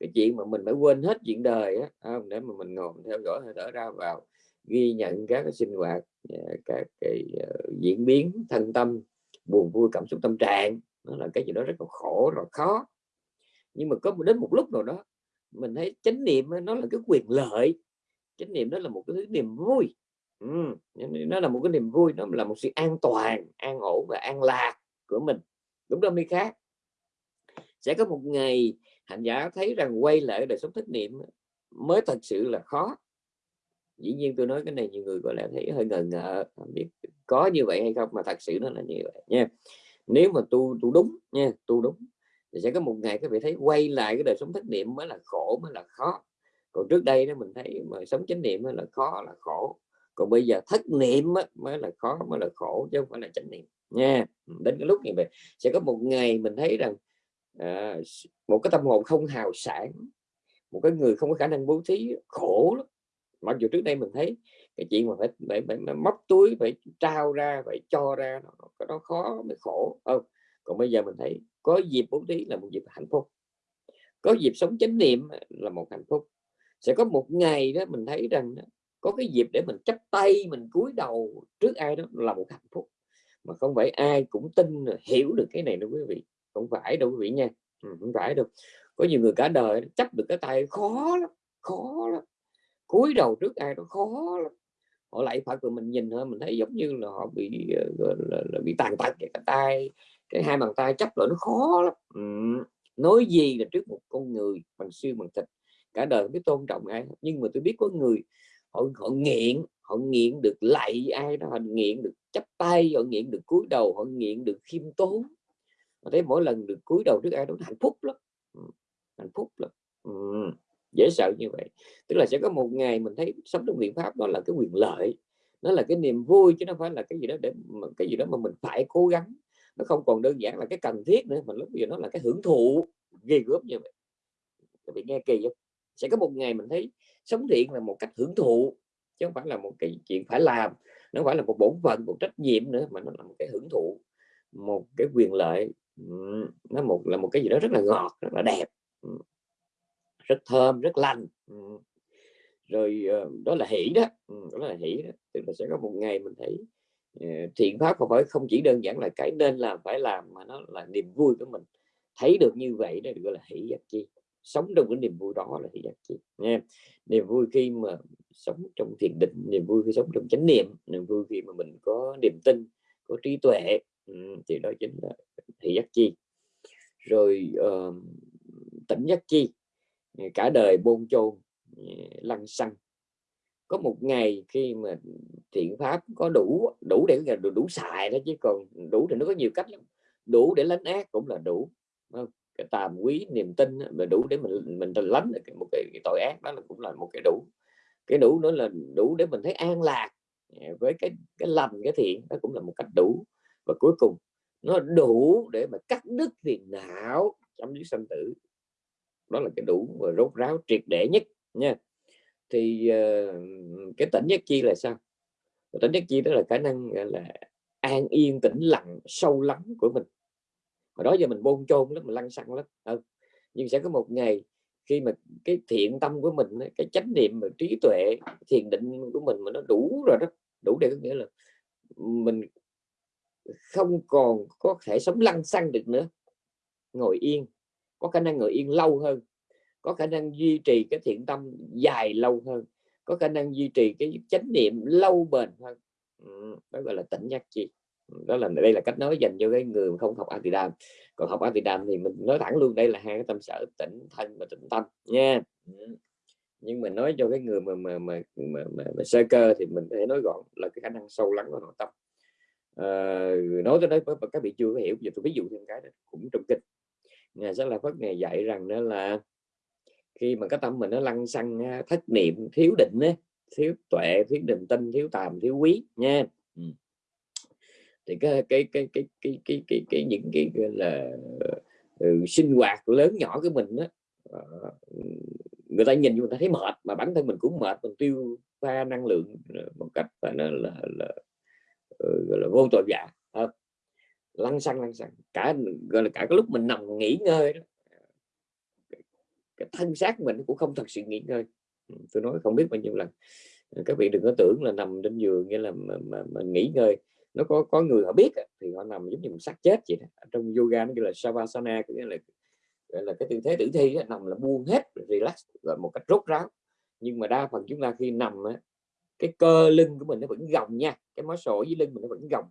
Cái chuyện mà mình phải quên hết chuyện đời á để mà mình ngồi theo dõi hơi thở ra vào ghi nhận các cái sinh hoạt ờ, các cái ờ, diễn biến thân tâm buồn vui cảm xúc tâm trạng. Nó là cái gì đó rất là khổ rồi khó. Nhưng mà có đến một lúc nào đó mình thấy chánh niệm nó là cái quyền lợi. Chánh niệm đó là một cái thứ niềm vui ừ, nó là một cái niềm vui nó là một sự an toàn an ổn và an lạc của mình. Đúng đâu mới khác. Sẽ có một ngày hành giả thấy rằng quay lại đời sống thất niệm mới thật sự là khó. Dĩ nhiên tôi nói cái này nhiều người có lẽ thấy hơi ngờ ngợ không biết có như vậy hay không mà thật sự nó là như vậy nha. Nếu mà tu tu đúng nha tu đúng thì sẽ có một ngày các vị thấy quay lại cái đời sống thất niệm mới là khổ mới là khó. Còn trước đây đó mình thấy mà sống chánh niệm mới là khó là khổ còn bây giờ thất niệm á, mới là khó mới là khổ chứ không phải là chánh niệm. Nha đến cái lúc như vậy sẽ có một ngày mình thấy rằng à, một cái tâm hồn không hào sản một cái người không có khả năng bố thí khổ lắm. Mặc dù trước đây mình thấy cái chuyện mà phải, phải, phải, phải móc túi phải trao ra phải cho ra nó, nó khó mới khổ. Không còn bây giờ mình thấy có dịp bố thí là một dịp hạnh phúc. Có dịp sống chánh niệm là một hạnh phúc. Sẽ có một ngày đó mình thấy rằng có cái dịp để mình chấp tay mình cúi đầu trước ai đó là một hạnh phúc. Mà không phải ai cũng tin hiểu được cái này đâu quý vị. Không phải đâu quý vị nha. Ừ, không phải đâu. Có nhiều người cả đời chấp được cái tay khó lắm khó lắm. Cúi đầu trước ai đó khó lắm. Họ lại phải của mình nhìn thôi mình thấy giống như là họ bị ờ, là, là, là bị tàn tật cái tay cái hai bàn tay chấp lại nó khó lắm. Ừ. nói gì là trước một con người bằng xương bằng thịt. Cả đời biết tôn trọng ai nhưng mà tôi biết có người họ họ nghiện họ nghiện được lạy ai đó họ nghiện được chấp tay họ nghiện được cúi đầu họ nghiện được khiêm tốn. Họ thấy mỗi lần được cúi đầu trước ai đó hạnh phúc lắm. Hạnh phúc lắm. Ừ, dễ sợ như vậy. Tức là sẽ có một ngày mình thấy sống trong biện pháp đó là cái quyền lợi. Nó là cái niềm vui chứ nó phải là cái gì đó để cái gì đó mà mình phải cố gắng. Nó không còn đơn giản là cái cần thiết nữa mà lúc bây giờ nó là cái hưởng thụ ghê gớm như vậy. Bị nghe kỳ không sẽ có một ngày mình thấy sống thiện là một cách hưởng thụ, chứ không phải là một cái chuyện phải làm, nó phải là một bổn phận, một trách nhiệm nữa, mà nó là một cái hưởng thụ, một cái quyền lợi. Nó một, là một cái gì đó rất là ngọt, rất là đẹp. Rất thơm, rất lành. Rồi ờ, đó là hỷ đó. Đó là hỷ đó. Tức là sẽ có một ngày mình thấy ờ, thiện pháp không phải, không chỉ đơn giản là cái nên làm, phải làm, mà nó là niềm vui của mình. Thấy được như vậy đó, gọi là hỷ giác chi sống trong cái niềm vui đó là thì giác chi nha niềm vui khi mà sống trong thiền định niềm vui khi sống trong chánh niệm niềm vui khi mà mình có niềm tin có trí tuệ. Ừ, thì đó chính là hỷ giác chi. Rồi uh, tỉnh giác chi cả đời bôn chôn lăn xăng. Có một ngày khi mà thiện pháp có đủ đủ để đủ, đủ xài đó chứ còn đủ thì nó có nhiều cách lắm. Đủ để lánh ác cũng là đủ không? Cái tàm quý niềm tin mà đủ để mình mình lánh được một cái, cái tội ác đó là cũng là một cái đủ. Cái đủ nữa là đủ để mình thấy an lạc à, với cái cái lành cái thiện đó cũng là một cách đủ. Và cuối cùng nó đủ để mà cắt đứt phiền não trong dứt sanh tử. Đó là cái đủ và rốt ráo triệt để nhất nha. Thì uh, cái tỉnh nhất chi là sao? Tỉnh nhất chi đó là khả năng là an yên tĩnh lặng sâu lắng của mình mà đó giờ mình bôn chôn lắm, mình lăn xăng lắm. Ừ. nhưng sẽ có một ngày khi mà cái thiện tâm của mình cái chánh niệm và trí tuệ, thiền định của mình mà nó đủ rồi đó, đủ để có nghĩa là mình không còn có thể sống lăn xăng được nữa. Ngồi yên, có khả năng ngồi yên lâu hơn, có khả năng duy trì cái thiện tâm dài lâu hơn, có khả năng duy trì cái chánh niệm lâu bền hơn. Ừ, đó gọi là tỉnh giác chi đó là đây là cách nói dành cho cái người không học Atidam còn học Atidam thì mình nói thẳng luôn đây là hai cái tâm sở tỉnh thân và tỉnh tâm nha. Nhưng mình nói cho cái người mà mà mà, mà, mà, mà sơ cơ thì mình có thể nói gọn là cái khả năng sâu lắng của nội tâm. À, nói tới đấy các vị chưa có hiểu giờ tôi ví dụ thêm cái đó cũng trong kinh. Nhà sẽ là phất ngày dạy rằng đó là khi mà cái tâm mình nó lăn xăng thất niệm thiếu định ấy, thiếu tuệ thiếu định tinh thiếu tàm thiếu quý nha thì cái cái cái cái cái cái cái, cái những cái là ừ, sinh hoạt lớn nhỏ của mình đó ờ, người ta nhìn người ta thấy mệt mà bản thân mình cũng mệt mình tiêu pha năng lượng ờ, một cách phải nói là, là, là, ừ, gọi là vô tội vạ. Ờ, lăn xăng lăn xăng. Cả gọi là cả cái lúc mình nằm nghỉ ngơi đó cái thân xác mình cũng không thật sự nghỉ ngơi. Ừ, tôi nói không biết bao nhiêu lần. Các vị đừng có tưởng là nằm trên giường nghĩa là mà, mà, mà nghỉ ngơi nó có có người họ biết thì họ nằm giống như một xác chết vậy đó. trong yoga nó gọi là savasana có nghĩa là gọi là cái tư thế tử thi đó, nằm là buông hết relax và một cách rốt ráo. Nhưng mà đa phần chúng ta khi nằm á, cái cơ lưng của mình nó vẫn gồng nha cái mó sổ dưới lưng mình nó vẫn gồng.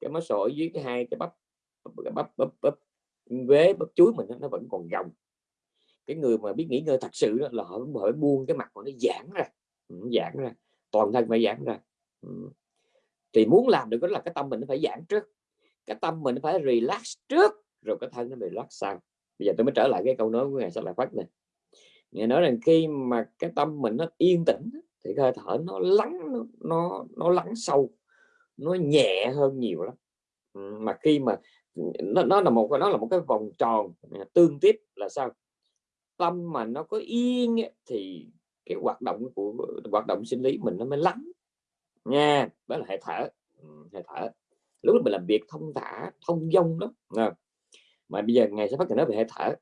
Cái mó sổ dưới cái hai cái bắp bắp bắp bắp, bắp vế bắp chuối mình nó vẫn còn gồng. Cái người mà biết nghỉ ngơi thật sự đó là họ họ buông cái mặt của nó giãn ra ừ, giãn ra toàn thân phải giãn ra ừ thì muốn làm được đó là cái tâm mình nó phải giãn trước. Cái tâm mình phải relax trước rồi cái thân nó relax sau. Bây giờ tôi mới trở lại cái câu nói của ngài sẽ lại phát này. Nghe nói rằng khi mà cái tâm mình nó yên tĩnh thì hơi thở nó lắng nó nó, nó lắng sâu nó nhẹ hơn nhiều lắm. Ừ, mà khi mà nó, nó là một nó là một cái vòng tròn à, tương tiếp là sao? Tâm mà nó có yên thì cái hoạt động của hoạt động sinh lý mình nó mới lắng nha, đó là hệ thở. Ừ, hệ thở. Lúc mình làm việc thông thả, thông dông đó mà bây giờ ngày sẽ phát triển nói về hệ thở.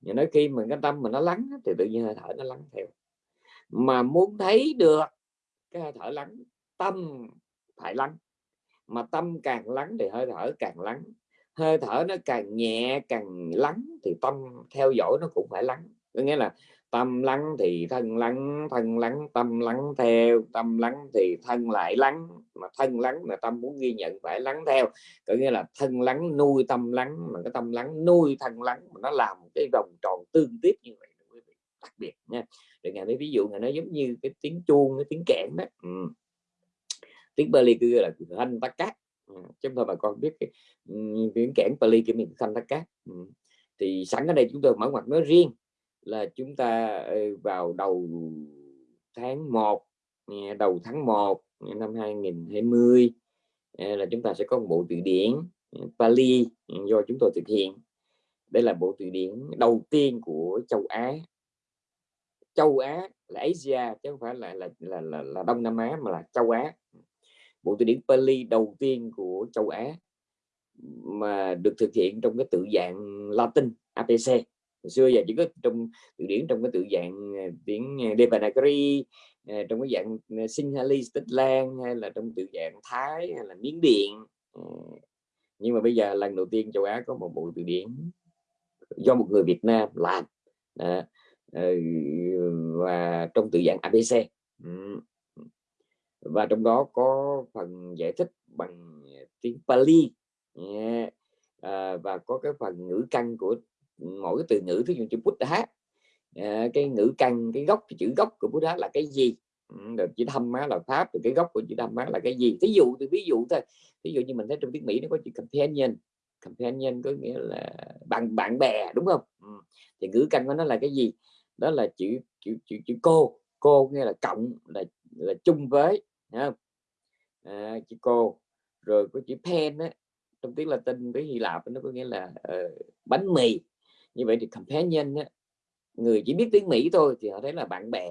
Nhưng nói khi mình cái tâm mình nó lắng thì tự nhiên hơi thở nó lắng theo. Mà muốn thấy được cái hơi thở lắng, tâm phải lắng. Mà tâm càng lắng thì hơi thở càng lắng. Hơi thở nó càng nhẹ càng lắng thì tâm theo dõi nó cũng phải lắng. Có nghĩa là tâm lắng thì thân lắng thân lắng tâm lắng theo tâm lắng thì thân lại lắng mà thân lắng mà tâm muốn ghi nhận phải lắng theo có nghĩa là thân lắng nuôi tâm lắng mà cái tâm lắng nuôi thân lắng mà nó làm cái vòng tròn tương tiếp như vậy đặc biệt nha để ngày mấy ví dụ này nói giống như cái tiếng chuông cái tiếng kẽn đó ừ. tiếng Bali kia là thanh tắc cát ừ. ta bà con biết cái, tiếng kẽn Bali kia mình thanh tắc cát ừ. thì sẵn ở đây chúng tôi mở ngoặt nói riêng là chúng ta ờ, vào đầu tháng 1 ờ, đầu tháng 1 ờ, năm 2020 là chúng ta sẽ có một bộ từ điển Pali do chúng tôi thực hiện. Đây là bộ từ điển đầu tiên của châu Á. Châu Á là Asia chứ không phải là là là là, là Đông Nam Á mà là châu Á. Bộ từ điển Pali đầu tiên của châu Á mà được thực hiện trong cái tự dạng Latin APC hồi xưa giờ chỉ có trong từ điển trong cái tự dạng ờ, tiếng ờ, Devanagari ờ, trong cái dạng Sinhalese Tích Lan hay là trong tự dạng Thái hay là Miến Điện. Nhưng mà bây giờ lần đầu tiên châu Á có một bộ từ điển do một người Việt Nam làm. À, và trong tự dạng ABC ừ. và trong đó có phần giải thích bằng tiếng Pali. À, và có cái phần ngữ căn của mỗi cái từ ngữ ví dụ chữ Buddha à, cái ngữ căn cái gốc cái chữ gốc của Buddha là cái gì? Ừ, rồi chữ thâm má là pháp thì cái gốc của chữ thâm má là cái gì? Ví dụ thì ví dụ thôi ví dụ như mình thấy trong tiếng Mỹ nó có chữ companion companion có nghĩa là bạn bạn bè đúng không? Ừ, thì ngữ căn của nó là cái gì? Đó là chữ chữ chữ, chữ cô cô nghĩa là cộng là là chung với không? À, chữ cô rồi có chữ pen á trong tiếng Latin với Hy Lạp nó có nghĩa là uh, bánh mì như vậy thì companion á, người chỉ biết tiếng Mỹ thôi thì họ thấy là bạn bè.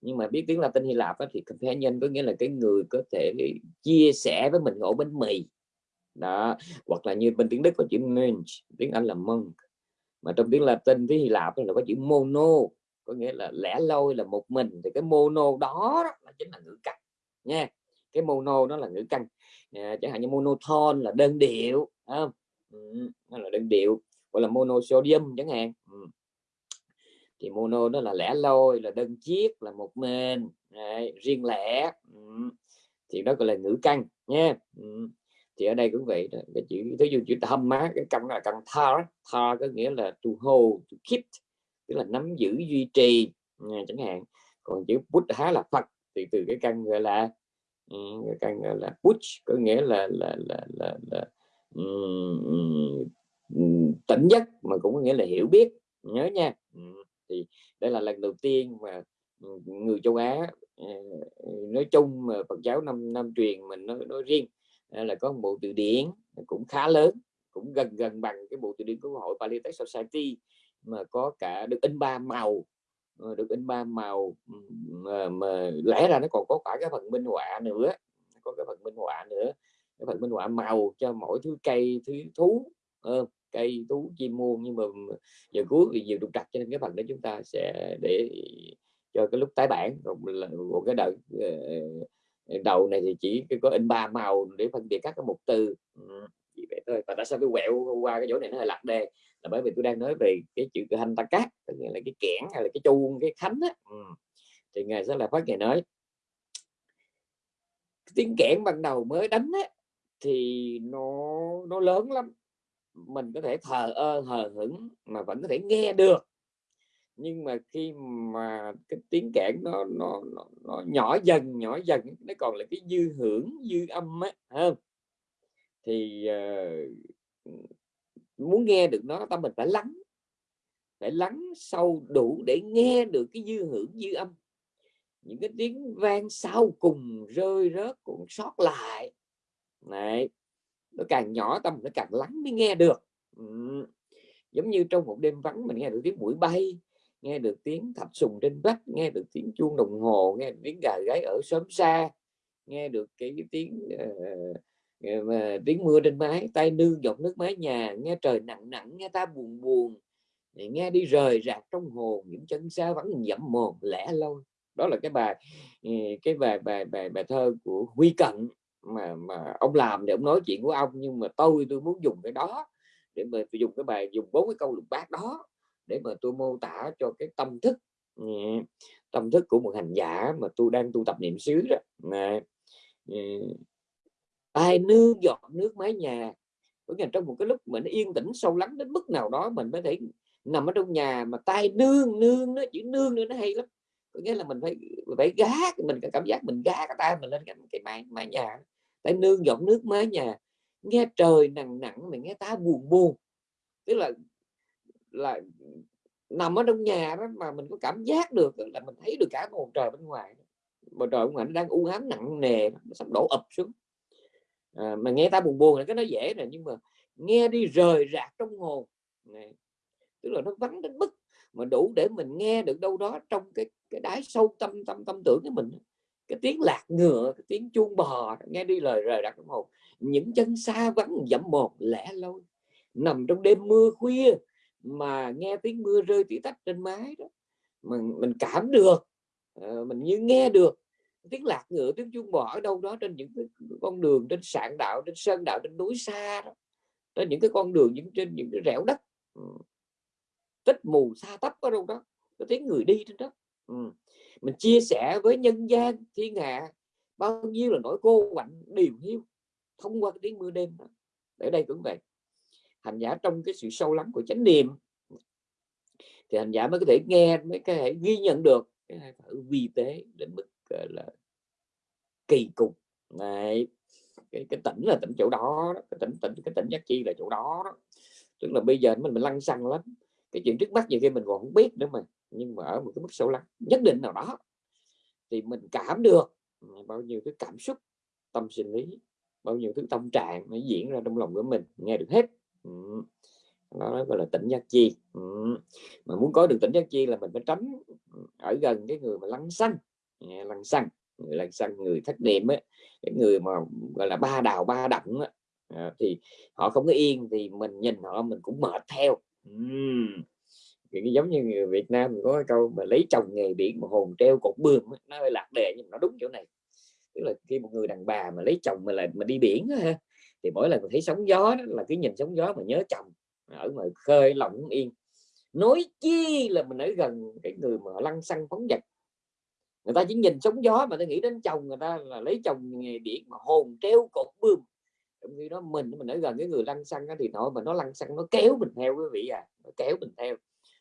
Nhưng mà biết tiếng Latin Hy Lạp á, thì companion có nghĩa là cái người có thể chia sẻ với mình ổ bánh mì đó hoặc là như bên tiếng Đức có chữ monk tiếng Anh là monk. Mà trong tiếng Latin tiếng Hy Lạp là có chữ mono có nghĩa là lẻ loi là một mình. Thì cái mono đó, là chính là ngữ căn nha. Cái mono đó là ngữ căn. À, chẳng hạn như monotone là đơn điệu không? Ừ, nó là đơn điệu gọi là monosodium chẳng hạn ừ. thì mono nó là lẻ loi là đơn chiếc là một mình Đấy, riêng lẻ ừ. thì đó gọi là ngữ căn nha ừ. thì ở đây cũng vậy đó. cái chữ ví dụ chữ thâm má cái căn là căn thar thar có nghĩa là to hold to keep tức là nắm giữ duy trì nha, chẳng hạn còn chữ Buddha là Phật thì từ cái căn gọi là ừ, cái căn gọi là push có nghĩa là là là là, là um, tỉnh giấc mà cũng có nghĩa là hiểu biết nhớ nha. Ừ, thì đây là lần đầu tiên mà ừ, người châu Á ờ, nói chung mà Phật giáo năm năm truyền mình nói, nói riêng ờ, là có một bộ từ điển cũng khá lớn cũng gần gần bằng cái bộ từ điển của hội Pali Tech Society mà có cả được in ba màu ờ, được in ba màu ừ, mà, mà lẽ ra nó còn có cả cái phần minh họa nữa có cái phần minh họa nữa cái phần minh họa màu cho mỗi thứ cây thứ thú uh, cây tú chim muôn nhưng mà giờ cuối thì nhiều trục trặc cho nên cái phần đó chúng ta sẽ để cho cái lúc tái bản. Còn là một cái đợt ờ, ờ, đầu này thì chỉ có in ba màu để phân biệt các cái mục từ ừ, vậy thôi. Và tại sao tôi quẹo qua cái chỗ này nó hơi lạc đề là bởi vì tôi đang nói về cái chữ hành ta cát tức là cái kẽn hay là cái chuông cái khánh á. Ừ. thì ngài sẽ là phát ngày nói tiếng kẽn ban đầu mới đánh á thì nó nó lớn lắm mình có thể thờ ơ hờ hững mà vẫn có thể nghe được. Nhưng mà khi mà cái tiếng kẽn nó nó, nó, nó nhỏ dần nhỏ dần nó còn là cái dư hưởng dư âm á không? Thì uh, muốn nghe được nó tâm mình phải lắng phải lắng sâu đủ để nghe được cái dư hưởng dư âm. Những cái tiếng vang sau cùng rơi rớt cũng sót lại. Này nó càng nhỏ tâm nó càng lắng mới nghe được. Ừ. giống như trong một đêm vắng mình nghe được tiếng mũi bay nghe được tiếng thạch sùng trên vách nghe được tiếng chuông đồng hồ nghe được tiếng gà gáy ở xóm xa nghe được cái, cái tiếng uh, mà tiếng mưa trên mái tay nương giọt nước mái nhà nghe trời nặng nặng nghe ta buồn buồn nghe đi rời rạc trong hồn những chân xa vẫn nhậm mồm lẻ loi. Đó là cái bài ờ, cái bài bài bài bài thơ của Huy Cận mà mà ông làm để ông nói chuyện của ông, nhưng mà tôi tôi muốn dùng cái đó để mà tôi dùng cái bài, dùng bốn cái câu lục bát đó để mà tôi mô tả cho cái tâm thức ừ, tâm thức của một hành giả mà tôi đang tu tập niệm xứ đó. Mà ừ, ai nương giọt nước mái nhà, có nghĩa trong một cái lúc mình yên tĩnh sâu lắng đến mức nào đó mình mới thể nằm ở trong nhà mà tay nương nương, nó chữ nương nữa, nó hay lắm có nghĩa là mình phải phải gá mình cảm giác mình gá cái tay mình lên cái, cái mái mái nhà phải nương giọng nước mái nhà. Nghe trời nặng nặng mình nghe ta buồn buồn. Tức là là nằm ở trong nhà đó mà mình có cảm giác được là mình thấy được cả bầu trời bên ngoài bầu trời bên ngoài nó đang u ám nặng nề nó sắp đổ ập xuống. À, mà nghe ta buồn buồn là cái nó dễ rồi nhưng mà nghe đi rời rạc trong hồn. Này tức là nó vắng đến mức mà đủ để mình nghe được đâu đó trong cái cái đáy sâu tâm tâm tâm tưởng của mình. Cái tiếng lạc ngựa, cái tiếng chuông bò, nghe đi lời rời rạc trong hồn. Những chân xa vắng dẫm một lẻ loi. Nằm trong đêm mưa khuya mà nghe tiếng mưa rơi tỉ tách trên mái đó. Mình mình cảm được ờ, mình như nghe được tiếng lạc ngựa, tiếng chuông bò ở đâu đó trên những cái con đường, trên sạn đạo, trên sơn đạo, trên núi xa đó. Trên những cái con đường, những trên những cái rẻo đất tích mù xa tấp ở đâu đó có tiếng người đi trên đó ừ. mình chia sẻ với nhân gian thiên hạ bao nhiêu là nỗi cô quạnh điều hiu thông qua cái tiếng mưa đêm đó. Ở đây cũng vậy. Hành giả trong cái sự sâu lắng của chánh niệm thì hành giả mới có thể nghe mới có thể ghi nhận được cái hơi thở vi tế đến mức là kỳ cục. Này cái, cái tỉnh là tỉnh chỗ đó, cái tỉnh tỉnh cái tỉnh giác chi là chỗ đó, đó. Tức là bây giờ mình mình lăn xăng lắm cái chuyện trước mắt nhiều khi mình còn không biết nữa mà nhưng mà ở một cái mức sâu lắng nhất định nào đó thì mình cảm được ừ, bao nhiêu cái cảm xúc tâm sinh lý bao nhiêu thứ tâm trạng nó diễn ra trong lòng của mình nghe được hết ừ. đó gọi là tỉnh giác chi ừ. mà muốn có được tỉnh giác chi là mình phải tránh ừ, ở gần cái người mà lăng xăng lăng xăng người lăng xăng người thất niệm ấy cái người mà gọi là ba đào ba đặng ấy, à, thì họ không có yên thì mình nhìn họ mình cũng mệt theo uhm. cái giống như người Việt Nam có cái câu mà lấy chồng nghề biển mà hồn treo cột bươm nó hơi lạc đề nhưng mà nó đúng chỗ này. Tức là khi một người đàn bà mà lấy chồng mà là, mà đi biển ha, thì mỗi lần thấy sóng gió đó, là cái nhìn sóng gió mà nhớ chồng, ở ngoài khơi lòng yên. Nói chi là mình ở gần cái người mà lăn xăng phóng vật. Người ta chỉ nhìn sóng gió mà ta nghĩ đến chồng người ta là lấy chồng nghề biển mà hồn treo cột bươm khi đó mình mình ở gần cái người lăn xăng thì nó mà nó lăn xăng nó kéo mình theo quý vị à nó kéo mình theo.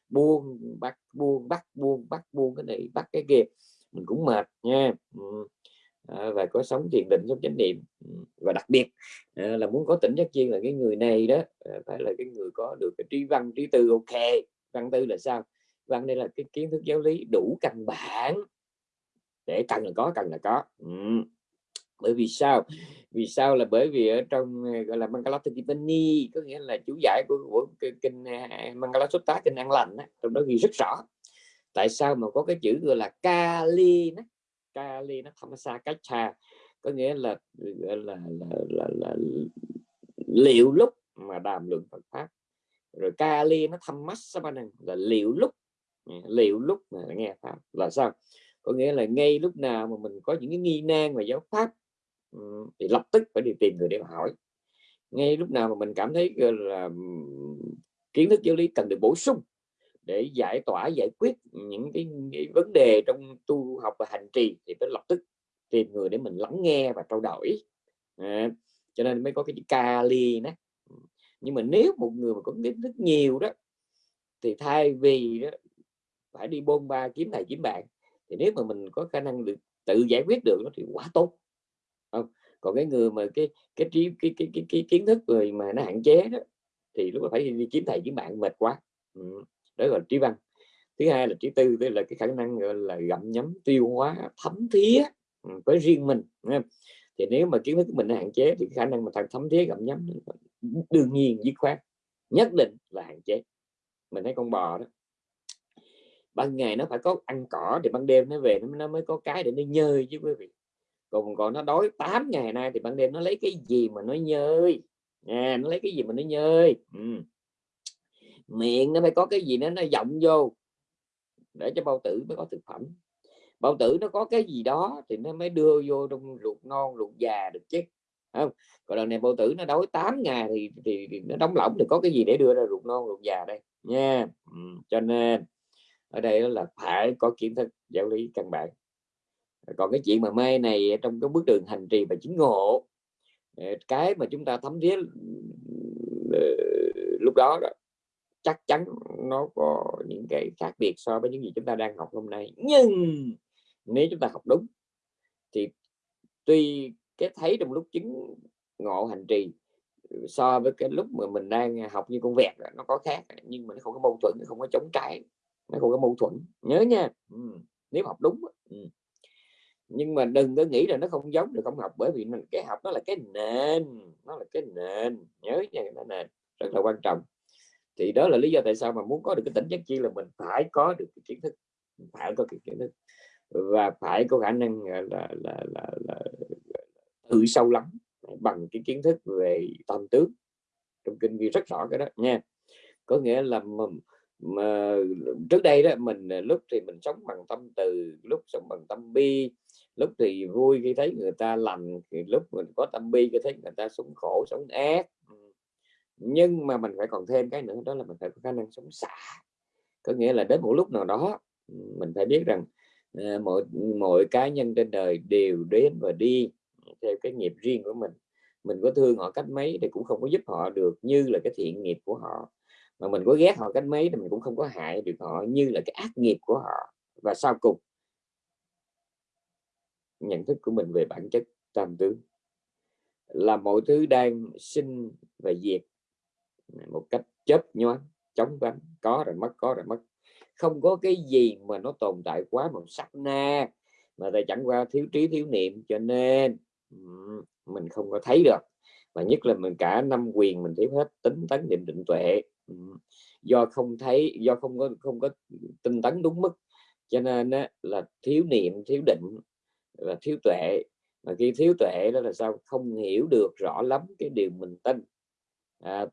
Buông bắt buông bắt buông bắt buông cái này bắt cái kia. Mình cũng mệt nha. Ừ. À, và có sống thiền định sống chánh niệm. Ừ. Và đặc biệt à, là muốn có tỉnh giác chiên là cái người này đó à, phải là cái người có được cái trí văn trí tư ok. Văn tư là sao? Văn đây là cái kiến thức giáo lý đủ căn bản. Để cần là có cần là có. Ừ bởi vì sao? Vì sao là bởi vì ở trong ờ, gọi là Mangala Tipani có nghĩa là chú giải của, của kinh à, Mangala Sutta kinh an lành đó, trong đó ghi rất rõ. Tại sao mà có cái chữ gọi là Kali đó. Kali nó tham xa cách xa có nghĩa là là, là, là, là, là liệu lúc mà đàm luận Phật pháp. Rồi Kali nó thăm mắt là liệu lúc. Liệu lúc mà nghe pháp là sao? Có nghĩa là ngay lúc nào mà mình có những cái nghi nan về giáo pháp thì lập tức phải đi tìm người để hỏi. Ngay lúc nào mà mình cảm thấy là kiến thức giáo lý cần được bổ sung để giải tỏa giải quyết những cái, cái vấn đề trong tu học và hành trì thì phải lập tức tìm người để mình lắng nghe và trao đổi. À, cho nên mới có cái chữ kali đó nhưng mà nếu một người mà có kiến thức nhiều đó thì thay vì đó, phải đi bôn ba kiếm thầy kiếm bạn thì nếu mà mình có khả năng được tự giải quyết được thì quá tốt không còn cái người mà cái cái trí cái, cái, cái, cái kiến thức người mà nó hạn chế đó thì lúc đó phải đi kiếm thầy kiếm bạn mệt quá. Ừ. đó là trí văn. Thứ hai là trí tư tức là cái khả năng gọi là gặm nhấm tiêu hóa thấm thía ừ, với riêng mình thì nếu mà kiến thức của mình nó hạn chế thì khả năng mà thằng thấm thía gặm nhấm đương nhiên dứt khoát nhất định là hạn chế. Mình thấy con bò đó ban ngày nó phải có ăn cỏ thì ban đêm nó về nó mới có cái để nó nhơi chứ quý vị còn còn nó đói 8 ngày nay thì ban đêm nó lấy cái gì mà nó nhơi? À, nó lấy cái gì mà nó nhơi? Ừ. miệng nó phải có cái gì nó nó giọng vô. Để cho bao tử mới có thực phẩm. Bao tử nó có cái gì đó thì nó mới đưa vô trong ruột non ruột già được chứ không? Còn lần này bao tử nó đói 8 ngày thì, thì, thì nó đóng lỏng thì có cái gì để đưa ra ruột non ruột già đây? Nha. Ừ. cho nên ở đây là phải có kiến thức giáo lý căn bản còn cái chuyện mà mê này trong cái bước đường hành trì và chứng ngộ ờ, cái mà chúng ta thấm thiết ờ, lúc đó, đó chắc chắn nó có những cái khác biệt so với những gì chúng ta đang học hôm nay nhưng nếu chúng ta học đúng thì tuy cái thấy trong lúc chứng ngộ hành trì so với cái lúc mà mình đang học như con vẹt nó có khác nhưng mà nó không có mâu thuẫn nó không có chống trái nó không có mâu thuẫn nhớ nha ừ. nếu học đúng ừ nhưng mà đừng có nghĩ là nó không giống được không học bởi vì cái học nó là cái nền nó là cái nền nhớ nha cái nền rất là quan trọng. Thì đó là lý do tại sao mà muốn có được cái tỉnh giác chi là mình phải có được cái kiến thức phải có cái kiến thức và phải có khả năng là là là, là, là tự sâu lắm bằng cái kiến thức về tâm tướng. Trong kinh ghi rất rõ cái đó nha. Có nghĩa là mà, mà trước đây đó mình à, lúc thì mình sống bằng tâm từ lúc sống bằng tâm bi lúc thì vui khi thấy người ta lành, thì lúc mình có tâm bi khi thấy người ta sống khổ, sống ác nhưng mà mình phải còn thêm cái nữa, đó là mình phải có khả năng sống xả. Có nghĩa là đến một lúc nào đó mình phải biết rằng ờ, mọi mọi cá nhân trên đời đều đến và đi theo cái nghiệp riêng của mình. Mình có thương họ cách mấy thì cũng không có giúp họ được như là cái thiện nghiệp của họ. Mà mình có ghét họ cách mấy thì mình cũng không có hại được họ như là cái ác nghiệp của họ. Và sau cùng nhận thức của mình về bản chất tam tướng. Là mọi thứ đang sinh và diệt một cách chớp nhoáng, chóng vánh, có rồi mất, có rồi mất. Không có cái gì mà nó tồn tại quá một sắc na, mà tại chẳng qua thiếu trí, thiếu niệm. Cho nên mình không có thấy được. Và nhất là mình cả năm quyền mình thiếu hết, tính tấn niệm định tuệ. Do không thấy, do không có không có tinh tấn đúng mức. Cho nên là thiếu niệm, thiếu định và thiếu tuệ. Mà khi thiếu tuệ đó là sao? Không hiểu được rõ lắm cái điều mình tin. À,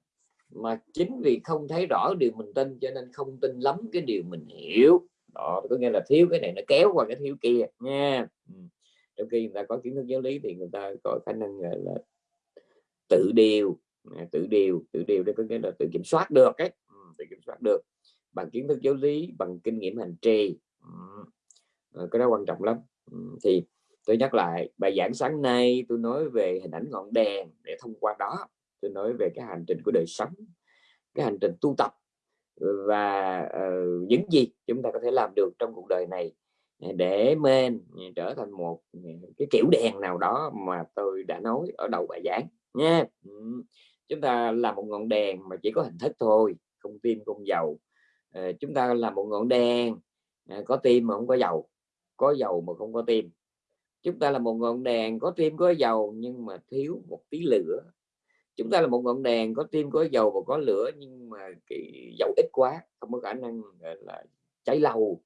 mà chính vì không thấy rõ điều mình tin cho nên không tin lắm cái điều mình hiểu. Đó có nghĩa là thiếu cái này nó kéo qua cái thiếu kia nha. Ừ. Trong khi người ta có kiến thức giáo lý thì người ta có khả năng là, là tự điều. À, tự điều tự điều đây có nghĩa là tự kiểm soát được ấy. Ừ, tự kiểm soát được. Bằng kiến thức giáo lý bằng kinh nghiệm hành trì. Ừ. Ờ, cái đó quan trọng lắm thì tôi nhắc lại bài giảng sáng nay tôi nói về hình ảnh ngọn đèn để thông qua đó. Tôi nói về cái hành trình của đời sống cái hành trình tu tập và uh, những gì chúng ta có thể làm được trong cuộc đời này để men trở thành một cái kiểu đèn nào đó mà tôi đã nói ở đầu bài giảng nha. Chúng ta là một ngọn đèn mà chỉ có hình thức thôi không tim không dầu à, ờ, chúng ta là một ngọn đèn à, có tim mà không có dầu có dầu mà không có tim. Chúng ta là một ngọn đèn có tim, có dầu, nhưng mà thiếu một tí lửa. Chúng ta là một ngọn đèn có tim, có dầu và có lửa, nhưng mà cái dầu ít quá, không có khả năng là, cháy lâu.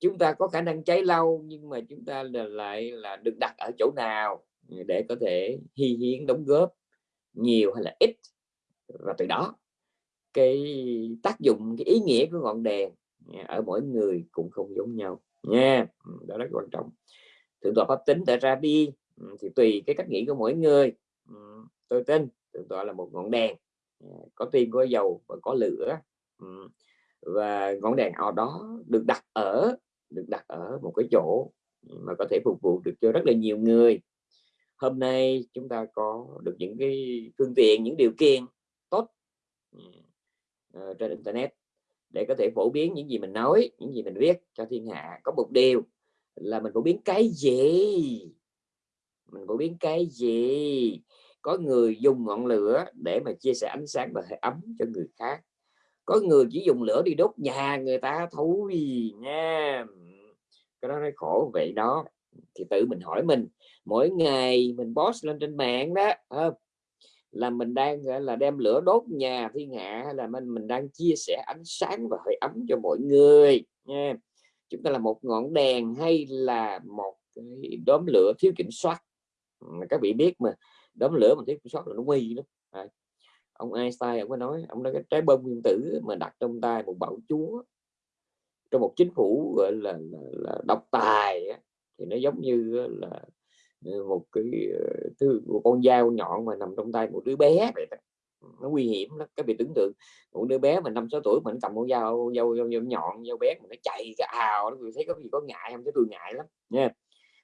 Chúng ta có khả năng cháy lâu, nhưng mà chúng ta là lại là được đặt ở chỗ nào để có thể hy hiến, đóng góp nhiều hay là ít. Và từ đó, cái tác dụng, cái ý nghĩa của ngọn đèn ở mỗi người cũng không giống nhau nha. Ừ, đó rất quan trọng. Thượng tọa pháp tính tại ra đi ừ, thì tùy cái cách nghĩ của mỗi người. Ừ, tôi tin thượng tọa là một ngọn đèn à, có tiên có dầu và có lửa. Và ngọn đèn ở đó được đặt ở, được đặt ở một cái chỗ mà có thể phục vụ được cho rất là nhiều người. Hôm nay chúng ta có được những cái phương tiện, những điều kiện tốt ờ, trên internet để có thể phổ biến những gì mình nói, những gì mình viết cho thiên hạ. Có một điều là mình phổ biến cái gì? Mình phổ biến cái gì? Có người dùng ngọn lửa để mà chia sẻ ánh sáng và hơi ấm cho người khác. Có người chỉ dùng lửa đi đốt nhà người ta thôi nha. Cái đó nó khổ vậy đó. Thì tự mình hỏi mình, mỗi ngày mình post lên trên mạng đó không? Là mình đang là đem lửa đốt nhà thiên hạ hay là mình mình đang chia sẻ ánh sáng và hơi ấm cho mọi người nha. Chúng ta là một ngọn đèn hay là một cái đốm lửa thiếu kiểm soát? Ừ, các vị biết mà đốm lửa mà thiếu kiểm soát là nó nguy lắm. À, ông Einstein ông có nói ông nói cái trái bom nguyên tử mà đặt trong tay một bạo chúa trong một chính phủ gọi là, là, là độc tài thì nó giống như là một cái ờ, thứ một con dao nhọn mà nằm trong tay một đứa bé vậy đó. nó nguy hiểm lắm các vị tưởng tượng. Một đứa bé mà năm sáu tuổi mình cầm con dao dao, dao, dao nhọn dao bé mà nó chạy cái ào nó thấy có gì có ngại không cái tôi ngại lắm nha.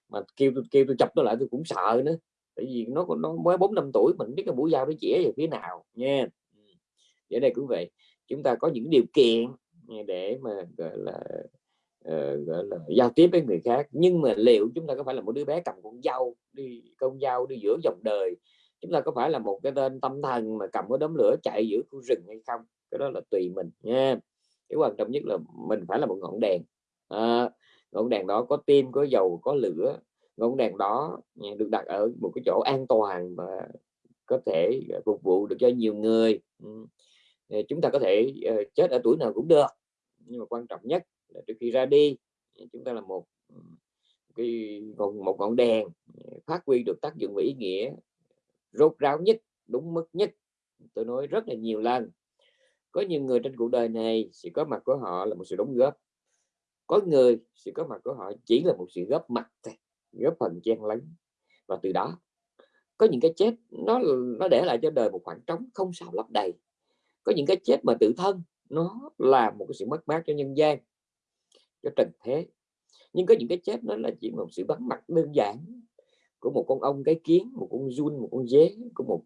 Mà kêu tôi kêu tôi chập nó lại tôi cũng sợ nữa tại vì nó nó mới bốn năm tuổi mình biết cái mũi dao nó chĩa về phía nào nha. Vậy đây cũng vậy. Chúng ta có những điều kiện để mà gọi là uh, gọi là giao tiếp với người khác. Nhưng mà liệu chúng ta có phải là một đứa bé cầm con dao đi con dao đi giữa dòng đời chúng ta có phải là một cái tên tâm thần mà cầm cái đốm lửa chạy giữa khu rừng hay không? Cái đó là tùy mình nha. Cái quan trọng nhất là mình phải là một ngọn đèn. À, ngọn đèn đó có tim có dầu có lửa. Ngọn đèn đó ừ, được đặt ở một cái chỗ an toàn và có thể ờ, phục vụ được cho nhiều người. Ừ, ờ, chúng ta có thể chết ở tuổi nào cũng được. Nhưng mà quan trọng nhất là trước khi ra đi chúng ta là một cái một, một ngọn đèn phát huy được tác dụng và ý nghĩa rốt ráo nhất đúng mức nhất. Tôi nói rất là nhiều lần. Có nhiều người trên cuộc đời này sự có mặt của họ là một sự đóng góp. Có người sự có mặt của họ chỉ là một sự góp mặt thôi góp phần chen lấn. Và từ đó có những cái chết nó nó để lại cho đời một khoảng trống không sao lấp đầy. Có những cái chết mà tự thân nó là một cái sự mất mát cho nhân gian cho trần thế. Nhưng có những cái chết nó là chỉ một sự vắng mặt đơn giản của một con ong cái kiến một con run một con dế của một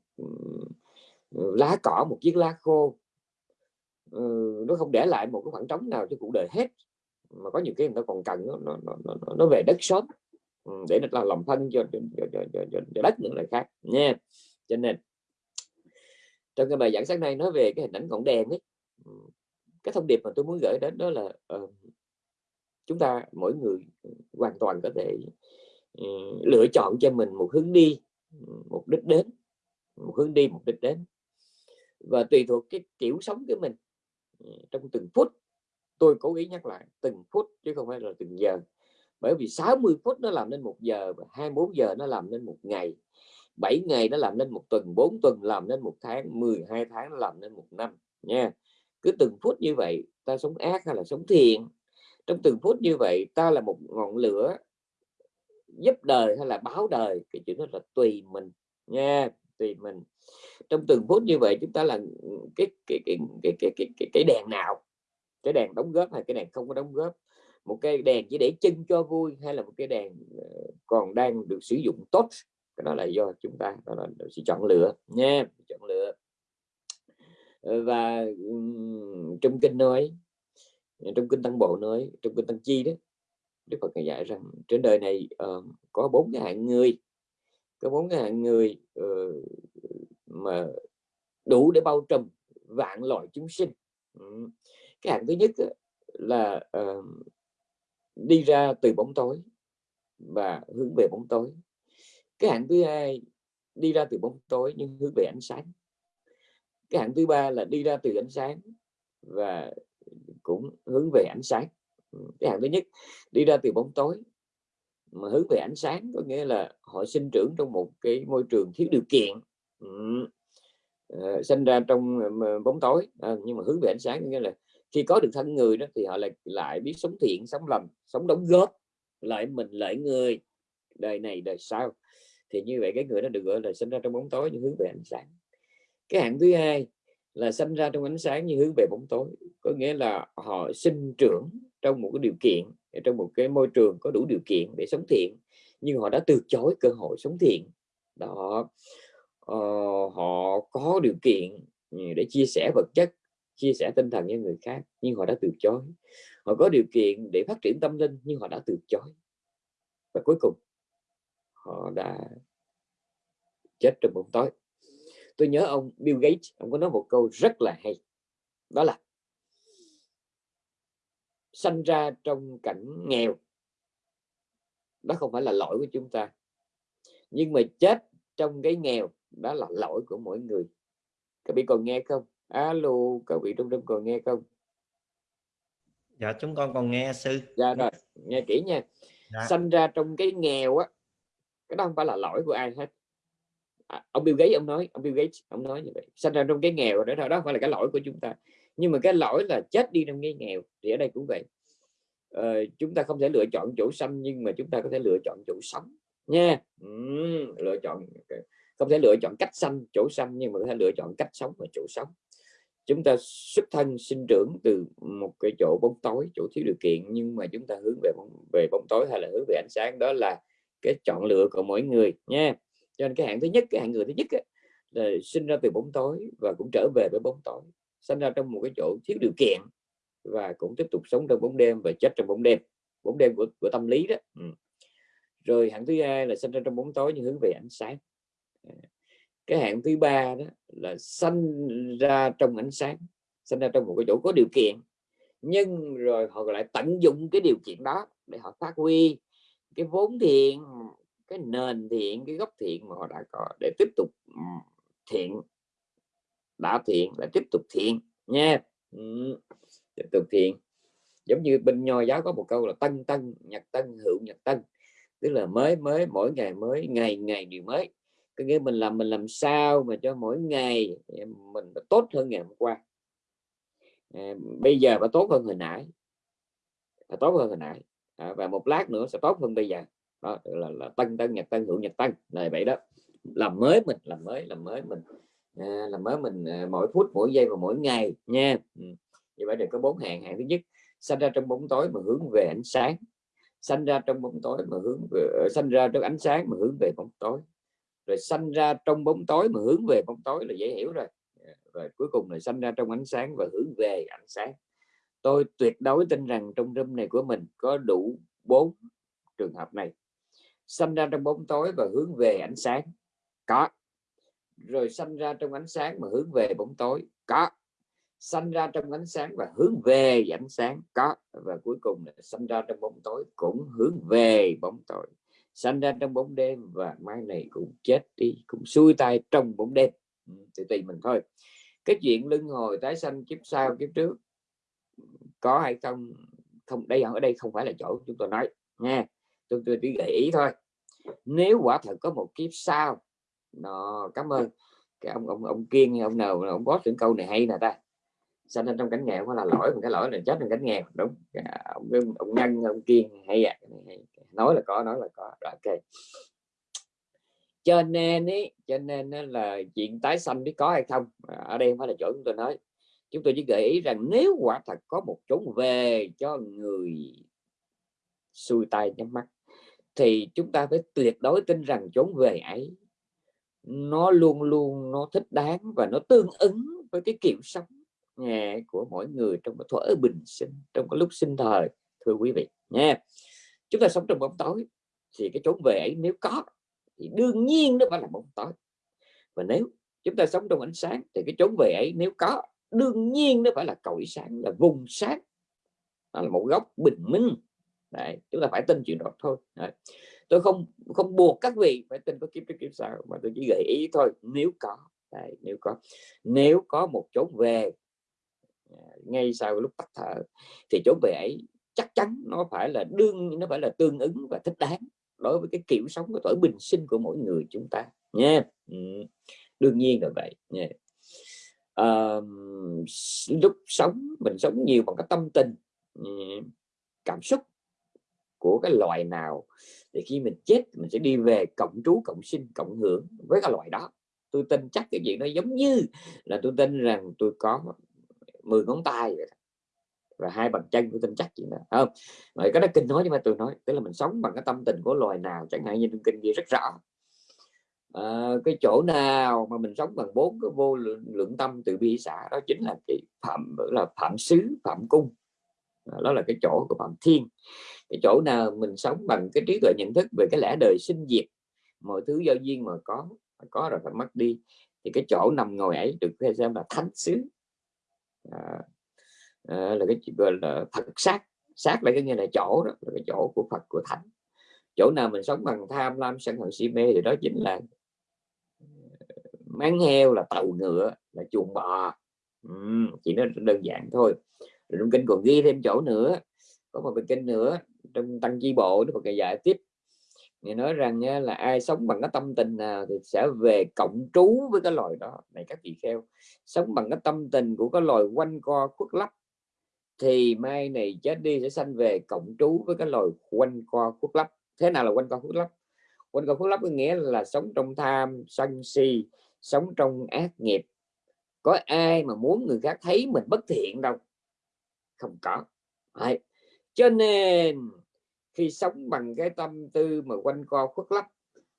lá cỏ một chiếc lá khô. Ừ, nó không để lại một cái khoảng trống nào cho cuộc đời hết. Mà có những cái người ta còn cần nó nó, nó, nó về đất sớm ừ, để là làm lòng thân cho, cho, cho, cho, cho, cho đất những loại khác nha. Cho nên trong cái bài giảng sáng nay nói về cái hình ảnh ngọn đèn ấy ừ, cái thông điệp mà tôi muốn gửi đến đó là uh, chúng ta mỗi người ừ, hoàn toàn có thể ừ, lựa chọn cho mình một hướng đi ừ, một đích đến, một hướng đi một đích đến. Và tùy thuộc cái kiểu sống của mình trong từng phút, tôi cố ý nhắc lại từng phút chứ không phải là từng giờ. Bởi vì 60 phút nó làm nên một giờ và 24 giờ nó làm nên một ngày. 7 ngày nó làm nên một tuần 4 tuần làm nên một tháng 12 tháng nó làm nên một năm, nha. Cứ từng phút như vậy, ta sống ác hay là sống thiện trong từng phút như vậy ta là một ngọn lửa giúp đời hay là báo đời? Cái chuyện đó là tùy mình nha tùy mình. Trong từng phút như vậy chúng ta là ừ, cái cái cái cái cái cái, cái, cái đèn nào? Cái đèn đóng góp hay cái đèn không có đóng góp? Một cái đèn chỉ để chân cho vui hay là một cái đèn ờ, còn đang được sử dụng tốt? Cái đó là do chúng ta đó là sự chọn lựa nha chọn lựa. Và trong kinh nói trong kinh tăng bộ nói trong kinh tăng chi đó đức phật dạy rằng trên đời này uh, có bốn cái hạng người. Có bốn cái hạng người uh, mà đủ để bao trùm vạn loại chúng sinh. Ừ. Cái hạng thứ nhất là uh, đi ra từ bóng tối và hướng về bóng tối. Cái hạng thứ hai đi ra từ bóng tối nhưng hướng về ánh sáng. Cái hạng thứ ba là đi ra từ ánh sáng và cũng hướng về ánh sáng. Ừ, cái hạng thứ nhất đi ra từ bóng tối. Mà hướng về ánh sáng có nghĩa là họ sinh trưởng trong một cái môi trường thiếu điều kiện. Uh, sinh ra trong ờ, bóng tối. À, nhưng mà hướng về ánh sáng nghĩa là khi có được thân người đó thì họ lại lại biết sống thiện sống lành sống đóng góp lại mình lại người. Đời này đời sau. Thì như vậy cái người đó được gọi là sinh ra trong bóng tối nhưng hướng về ánh sáng. Cái hạng thứ hai là sinh ra trong ánh sáng nhưng hướng về bóng tối. Có nghĩa là họ sinh trưởng trong một cái điều kiện trong một cái môi trường có đủ điều kiện để sống thiện nhưng họ đã từ chối cơ hội sống thiện. Đó. Ờ, họ có điều kiện ừ, để chia sẻ vật chất chia sẻ tinh thần với người khác nhưng họ đã từ chối. Họ có điều kiện để phát triển tâm linh nhưng họ đã từ chối. Và cuối cùng họ đã chết trong bóng tối tôi nhớ ông Bill Gates ông có nói một câu rất là hay. Đó là sanh ra trong cảnh nghèo. Đó không phải là lỗi của chúng ta. Nhưng mà chết trong cái nghèo đó là lỗi của mỗi người. Các vị còn nghe không? Alo các vị trong trong còn nghe không? Dạ chúng con còn nghe sư. Dạ rồi nghe kỹ nha. Dạ. sanh ra trong cái nghèo á cái đó không phải là lỗi của ai hết à, ông Bill Gates ông nói ông Bill Gates ông nói như vậy. Sinh ra trong cái nghèo đó đó không phải là cái lỗi của chúng ta. Nhưng mà cái lỗi là chết đi trong cái nghèo thì ở đây cũng vậy. Ờ, chúng ta không thể lựa chọn chỗ xanh nhưng mà chúng ta có thể lựa chọn chỗ sống nha. Ừ, lựa chọn ờ, không thể lựa chọn cách xanh chỗ xanh nhưng mà có thể lựa chọn cách sống và chỗ sống. Chúng ta xuất thân sinh trưởng từ một cái chỗ bóng tối chỗ thiếu điều kiện nhưng mà chúng ta hướng về bóng, về bóng tối hay là hướng về ánh sáng đó là cái chọn lựa của mỗi người nha cho nên cái hạng thứ nhất cái hạng người thứ nhất ấy, là sinh ra từ bóng tối và cũng trở về với bóng tối sinh ra trong một cái chỗ thiếu điều kiện và cũng tiếp tục sống trong bóng đêm và chết trong bóng đêm bóng đêm của, của tâm lý đó ừ. rồi hạng thứ hai là sinh ra trong bóng tối nhưng hướng về ánh sáng à, cái hạng thứ ba đó là sinh ra trong ánh sáng sinh ra trong một cái chỗ có điều kiện nhưng rồi họ lại tận dụng cái điều kiện đó để họ phát huy cái vốn thiện cái nền thiện cái gốc thiện mà họ đã có để tiếp tục thiện đã thiện là tiếp tục thiện nha. Ừ. tiếp tục thiện. Giống như bên nho giáo có một câu là tân tân nhật tân hữu nhật tân tức là mới mới mỗi ngày mới ngày ngày điều mới. Có nghĩa mình làm mình làm sao mà cho mỗi ngày mình tốt hơn ngày hôm qua. À, bây giờ phải tốt hơn hồi nãy phải tốt hơn hồi nãy. À, và một lát nữa sẽ tốt hơn bây giờ đó là, là tân tân nhật tân hữu nhật tân. Này vậy đó. Làm mới mình làm mới làm mới mình. À, làm mới mình à, mỗi phút mỗi giây và mỗi ngày nha. Ừ. như vậy được có bốn hàng. Hàng thứ nhất sanh ra trong bóng tối mà hướng về ánh sáng. Sanh ra trong bóng tối mà hướng về ờ, sanh ra trong ánh sáng mà hướng về bóng tối. Rồi sanh ra trong bóng tối mà hướng về bóng tối là dễ hiểu rồi. Dạ, rồi cuối cùng là sanh ra trong ánh sáng và hướng về ánh sáng. Tôi tuyệt đối tin rằng trong râm này của mình có đủ bốn trường hợp này sanh ra trong bóng tối và hướng về ánh sáng. Có. Rồi sanh ra trong ánh sáng mà hướng về bóng tối. Có. Sanh ra trong ánh sáng và hướng về ánh sáng. Có. Và cuối cùng là sanh ra trong bóng tối cũng hướng về bóng tối. Sanh ra trong bóng đêm và mai này cũng chết đi, cũng xuôi tay trong bóng đêm. Ừ, Thì tùy mình thôi. Cái chuyện luân hồi tái sanh kiếp sau, kiếp trước, có hay không không, đây ở đây không phải là chỗ chúng tôi nói, nha chúng tôi chỉ gợi ý thôi. Nếu quả thật có một kiếp sau, nó, cảm ơn cái ông ông ông kiên, ông nào, ông có những câu này hay nè ta. Sanh lên trong cảnh nghèo phải là lỗi một cái lỗi là chết trong cảnh nghèo. Đúng. Ông ông nhân, ông kiên hay à nói là có, nói là có. Rồi, ok. Cho nên ấy cho nên là chuyện tái sanh biết có hay không à, ở đây không phải là chỗ chúng tôi nói. Chúng tôi chỉ gợi ý rằng nếu quả thật có một chốn về cho người xuôi tay nhắm mắt thì chúng ta phải tuyệt đối tin rằng chốn về ấy, nó luôn luôn nó thích đáng và nó tương ứng với cái kiểu sống của mỗi người trong cái thuở bình sinh, trong cái lúc sinh thời, thưa quý vị nha. Chúng ta sống trong bóng tối thì cái chốn về ấy nếu có thì đương nhiên nó phải là bóng tối. Và nếu chúng ta sống trong ánh sáng thì cái chốn về ấy nếu có, đương nhiên nó phải là cội sáng, là vùng sáng. Nó là một góc bình minh. Đấy, chúng ta phải tin chuyện đó thôi Đấy. tôi không không buộc các vị phải tin có kiếp trước kiếp sau mà tôi chỉ gợi ý thôi nếu có Đấy, nếu có nếu có một chốn về à, ngay sau lúc tắt thở thì chốn về ấy chắc chắn nó phải là đương nó phải là tương ứng và thích đáng đối với cái kiểu sống của tuổi bình sinh của mỗi người chúng ta nha ừ. đương nhiên là vậy nha à, lúc sống mình sống nhiều bằng cái tâm tình cảm xúc của cái loài nào thì khi mình chết mình sẽ đi về cộng trú cộng sinh cộng hưởng với cái loài đó. Tôi tin chắc cái chuyện nó giống như là tôi tin rằng tôi có 10 ngón tay vậy và hai bàn chân tôi tin chắc chuyện đó không? Rồi cái đó kinh nói nhưng mà tôi nói tức là mình sống bằng cái tâm tình của loài nào chẳng hạn như trong kinh ghi rất rõ. À, cái chỗ nào mà mình sống bằng bốn cái vô lượng, lượng tâm từ bi xã đó chính là cái phạm là phạm xứ phạm cung đó là cái chỗ của phạm thiên. Cái chỗ nào mình sống bằng cái trí tuệ nhận thức về cái lẽ đời sinh diệt mọi thứ do duyên mà có mà có rồi phải mất đi thì cái chỗ nằm ngồi ấy được xem là thánh xứ. À, à, là cái gọi là thật sát. Sát là cái như là chỗ đó là cái chỗ của Phật của Thánh. Chỗ nào mình sống bằng tham lam sân hận si mê thì đó chính là ờ, máng heo là tàu ngựa là chuồng bò. Ừ, chỉ nó đơn giản thôi rồi trong kinh còn ghi thêm chỗ nữa, có một cái kinh nữa trong tăng chi bộ nó còn dạy tiếp. Thì nói rằng là ai sống bằng cái tâm tình nào thì sẽ về cộng trú với cái loài đó. Này các vị kheo, sống bằng cái tâm tình của cái loài quanh co, khuất lấp, thì mai này chết đi sẽ sanh về cộng trú với cái loài quanh co, khuất lấp. Thế nào là quanh co, khuất lấp? Quanh co, khuất lấp có nghĩa là sống trong tham, sân si, sống trong ác nghiệp. Có ai mà muốn người khác thấy mình bất thiện đâu? Không có. Đấy. cho nên, khi sống bằng cái tâm tư mà quanh co khuất lấp,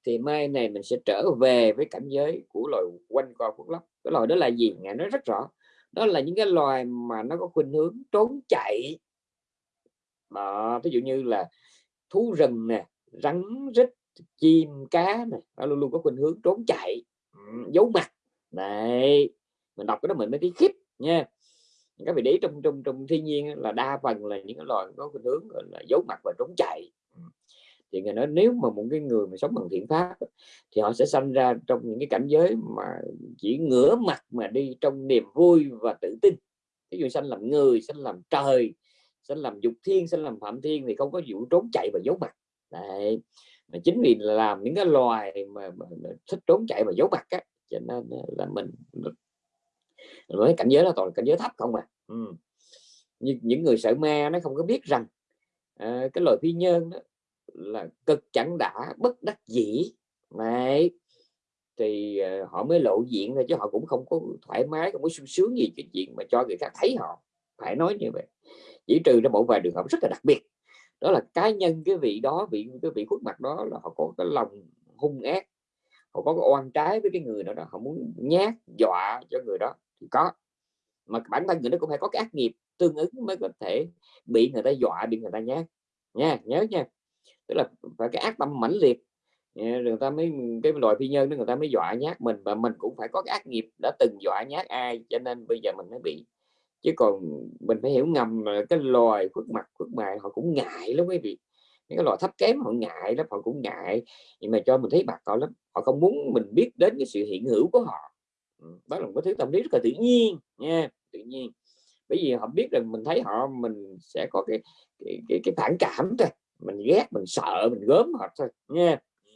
thì mai này mình sẽ trở về với cảnh giới của loài quanh co khuất lấp. Cái loài đó là gì? Ngài nói rất rõ. Đó là những cái loài mà nó có khuynh hướng trốn chạy. Mà ví dụ như là thú rừng nè, rắn rít, chim cá này nó luôn luôn có khuynh hướng trốn chạy. Giấu mặt. Này mình đọc cái đó mình mới thấy khiếp nha các vị để trong trong trong thiên nhiên là đa phần là những cái loài có khuynh hướng là giấu mặt và trốn chạy. Ừ. Thì người nói nếu mà một cái người mà sống bằng thiện pháp thì họ sẽ sanh ra trong những cái cảnh giới mà chỉ ngửa mặt mà đi trong niềm vui và tự tin. Ví dụ sanh làm người sanh làm trời sanh làm dục thiên sanh làm phạm thiên thì không có vụ trốn chạy và giấu mặt. Đấy. mà chính vì làm những cái loài mà, mà, mà thích trốn chạy và giấu mặt á cho nên là mình với cảnh giới là toàn cảnh giới thấp không à. Ừ. nhưng những người sợ ma nó không có biết rằng à, cái loài phi nhân đó là cực chẳng đã bất đắc dĩ. Này thì uh, họ mới lộ diện thôi chứ họ cũng không có thoải mái không có sung sướng gì cái chuyện mà cho người khác thấy họ. Phải nói như vậy. Chỉ trừ ra một vài trường hợp rất là đặc biệt. Đó là cá nhân cái vị đó vị cái vị khuất mặt đó là họ có cái lòng hung ác. Họ có cái oan trái với cái người đó, đó họ muốn nhát dọa cho người đó có. Mà bản thân người đó cũng phải có cái ác nghiệp tương ứng mới có thể bị người ta dọa, bị người ta nhát. Nha, nhớ nha. Tức là phải cái ác tâm mãnh liệt người ta mới, cái loại phi nhân đó người ta mới dọa nhát mình và mình cũng phải có cái ác nghiệp đã từng dọa nhát ai, cho nên bây giờ mình mới bị. Chứ còn mình phải hiểu ngầm là cái loài khuất mặt, khuất mày họ cũng ngại lắm quý vị. Những cái loài thấp kém họ ngại lắm, họ cũng ngại. Nhưng mà cho mình thấy mặt họ lắm, họ không muốn mình biết đến cái sự hiện hữu của họ đó là một cái thứ tâm lý rất là tự nhiên nha tự nhiên. Bởi vì họ biết rằng mình thấy họ mình sẽ có cái cái, cái, cái phản cảm thôi. Mình ghét mình sợ mình gớm họ thôi nha. Ừ.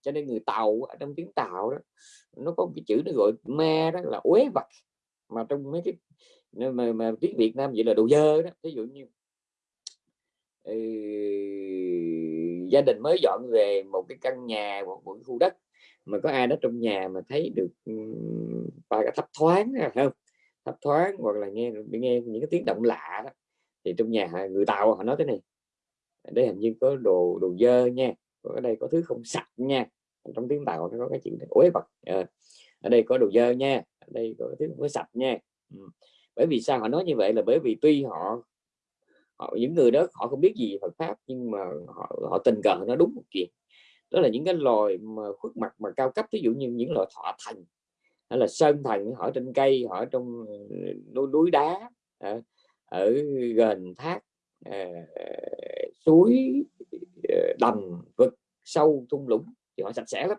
Cho nên người tàu ở trong tiếng tàu đó nó có một cái chữ nó gọi ma đó là uế vật. Mà trong mấy cái mà, mà tiếng Việt Nam vậy là đồ dơ đó. Ví dụ như ừ, gia đình mới dọn về một cái căn nhà một, một cái khu đất mà có ai đó trong nhà mà thấy được và cái thấp thoáng không? Thấp thoáng hoặc là nghe nghe những cái tiếng động lạ đó, thì trong nhà người tàu họ nói thế này đây hình như có đồ đồ dơ nha ở đây có thứ không sạch nha. Trong tiếng tàu nó có cái chuyện ối vật ở đây có đồ dơ nha, ở đây có thứ không có sạch nha. Bởi vì sao họ nói như vậy là bởi vì tuy họ họ, những người đó họ không biết gì Phật pháp nhưng mà họ họ tình cờ nó đúng một chuyện đó là những cái loài mà khuất mặt mà cao cấp ví dụ như những loài thọ thành hay là sơn thần họ trên cây họ trong ừ, núi, núi đá ở, ở gần thác à, suối ờ, đầm vực sâu thung lũng thì họ sạch sẽ lắm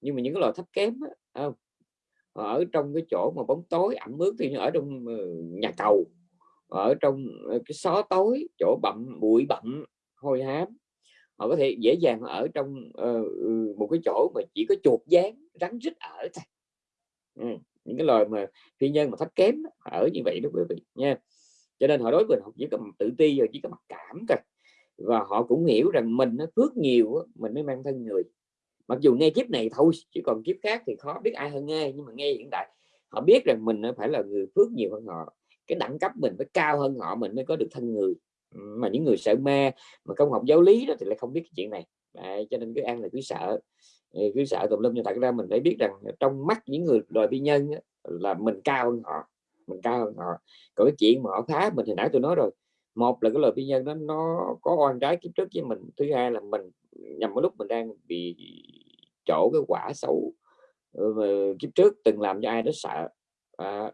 nhưng mà những cái loài thấp kém không? ở trong cái chỗ mà bóng tối ẩm ướt thì ở trong ừ, nhà cầu ở trong cái xó tối chỗ bậm bụi bặm hôi hám họ có thể dễ dàng ở trong uh, một cái chỗ mà chỉ có chuột dán rắn rít ở thôi. Ừ. những cái loài mà phi nhân mà thấp kém ở như vậy đó quý vị nha. Cho nên họ đối với họ chỉ có tự ti rồi chỉ có mặc cảm thôi. Và họ cũng hiểu rằng mình nó phước nhiều mình mới mang thân người. Mặc dù nghe kiếp này thôi chứ còn kiếp khác thì khó biết ai hơn nghe nhưng mà nghe hiện tại họ biết rằng mình phải là người phước nhiều hơn họ. Cái đẳng cấp mình phải cao hơn họ mình mới có được thân người mà những người sợ ma mà không học giáo lý đó thì lại không biết cái chuyện này. Đấy, cho nên cứ ăn là cứ sợ. Cứ sợ tùm lum nhưng thật ra mình phải biết rằng trong mắt những người đòi bi nhân á, là mình cao hơn họ mình cao hơn họ. Còn cái chuyện mà họ phá mình thì nãy tôi nói rồi. Một là cái lời bi nhân đó nó có oan trái kiếp trước với mình. Thứ hai là mình nhằm vào lúc mình đang bị chỗ cái quả xấu ờ, kiếp trước từng làm cho ai đó sợ. À,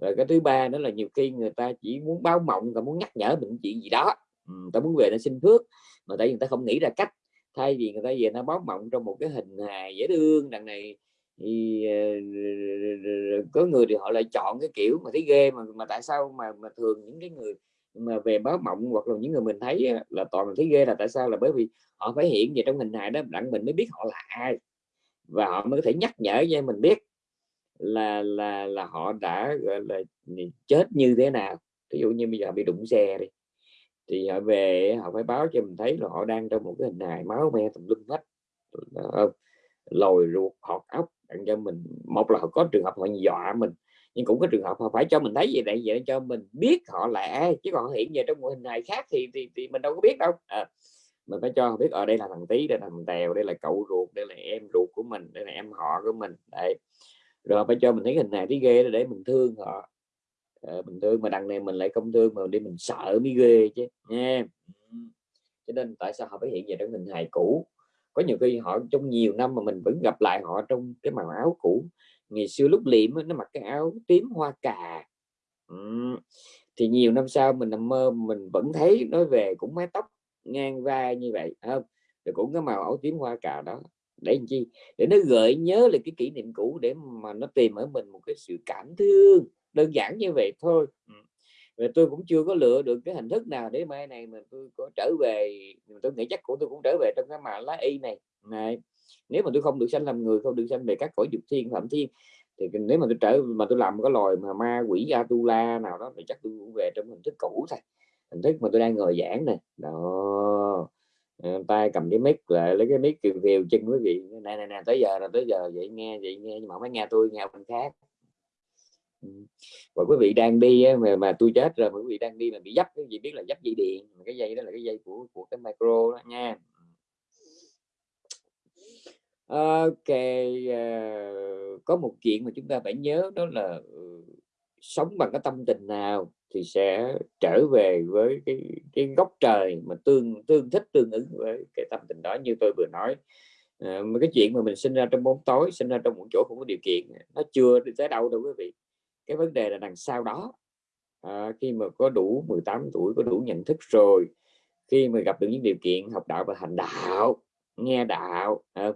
rồi cái thứ ba nữa là nhiều khi người ta chỉ muốn báo mộng và muốn nhắc nhở mình chuyện gì đó. Ừ, ta muốn về để xin phước mà tại vì người ta không nghĩ ra cách. Thay vì người ta về nó báo mộng trong một cái hình hài dễ thương đằng này thì ờ, có người thì họ lại chọn cái kiểu mà thấy ghê mà mà tại sao mà mà thường những cái người mà về báo mộng hoặc là những người mình thấy là toàn mình thấy ghê là tại sao? Là bởi vì họ phải hiện về trong hình hài đó đặng mình mới biết họ là ai. Và họ mới có thể nhắc nhở cho mình biết là là là họ đã gọi là chết như thế nào? Ví dụ như bây giờ bị đụng xe đi thì họ về họ phải báo cho mình thấy là họ đang trong một cái hình hài máu me tùm lum hết. Ờ, lồi ruột họt ốc đặng cho mình. Một là họ có trường hợp họ dọa mình nhưng cũng có trường hợp họ phải cho mình thấy vậy để vậy cho mình biết họ là ai chứ còn hiện về trong một hình hài khác thì, thì thì mình đâu có biết đâu. À, mình phải cho họ biết ở đây là thằng tí đây là thằng tèo đây là cậu ruột đây là em ruột của mình đây là em họ của mình. Đây rồi phải cho mình thấy hình này thấy ghê để mình thương họ. À, bình thường mà đằng này mình lại không thương mà đi mình sợ mới ghê chứ nha. Cho nên tại sao họ phải hiện về trong hình hài cũ? Có nhiều khi họ trong nhiều năm mà mình vẫn gặp lại họ trong cái màu áo cũ. Ngày xưa lúc liệm nó mặc cái áo tím hoa cà. Ừ. thì nhiều năm sau mình nằm mơ mình vẫn thấy nói về cũng mái tóc ngang vai như vậy không rồi cũng cái màu áo tím hoa cà đó để làm chi? Để nó gợi nhớ lại cái kỷ niệm cũ để mà nó tìm ở mình một cái sự cảm thương. Đơn giản như vậy thôi. Ừ. Và tôi cũng chưa có lựa được cái hình thức nào để mai này mà tôi có trở về. Tôi nghĩ chắc của tôi cũng trở về trong cái mà lá y này. Này, nếu mà tôi không được sanh làm người, không được sanh về các cõi dục thiên, phạm thiên, thì nếu mà tôi trở mà tôi làm một cái loài mà ma quỷ Atula nào đó thì chắc tôi cũng về trong hình thức cũ thôi. Hình thức mà tôi đang ngồi giảng này đó. Ờ, tay cầm cái mic lại lấy cái mic kiều kiều chân quý vị này này nè tới giờ rồi tới giờ vậy nghe vậy nghe nhưng mà không phải nghe tôi nghe bên khác. Ừ. Và quý vị đang đi mà mà tôi chết rồi mà quý vị đang đi mà bị dấp cái gì biết là dấp dây điện cái dây đó là cái dây của của cái micro đó nha. Ờ, ok uh, có một chuyện mà chúng ta phải nhớ đó là ừ, sống bằng cái tâm tình nào thì sẽ trở về với cái cái góc trời mà tương tương thích tương ứng với cái tâm tình đó như tôi vừa nói. À, mà cái chuyện mà mình sinh ra trong bóng tối sinh ra trong một chỗ không có điều kiện nó chưa đi tới đâu đâu quý vị. Cái vấn đề là đằng sau đó à, khi mà có đủ 18 tuổi có đủ nhận thức rồi khi mà gặp được những điều kiện học đạo và hành đạo nghe đạo à,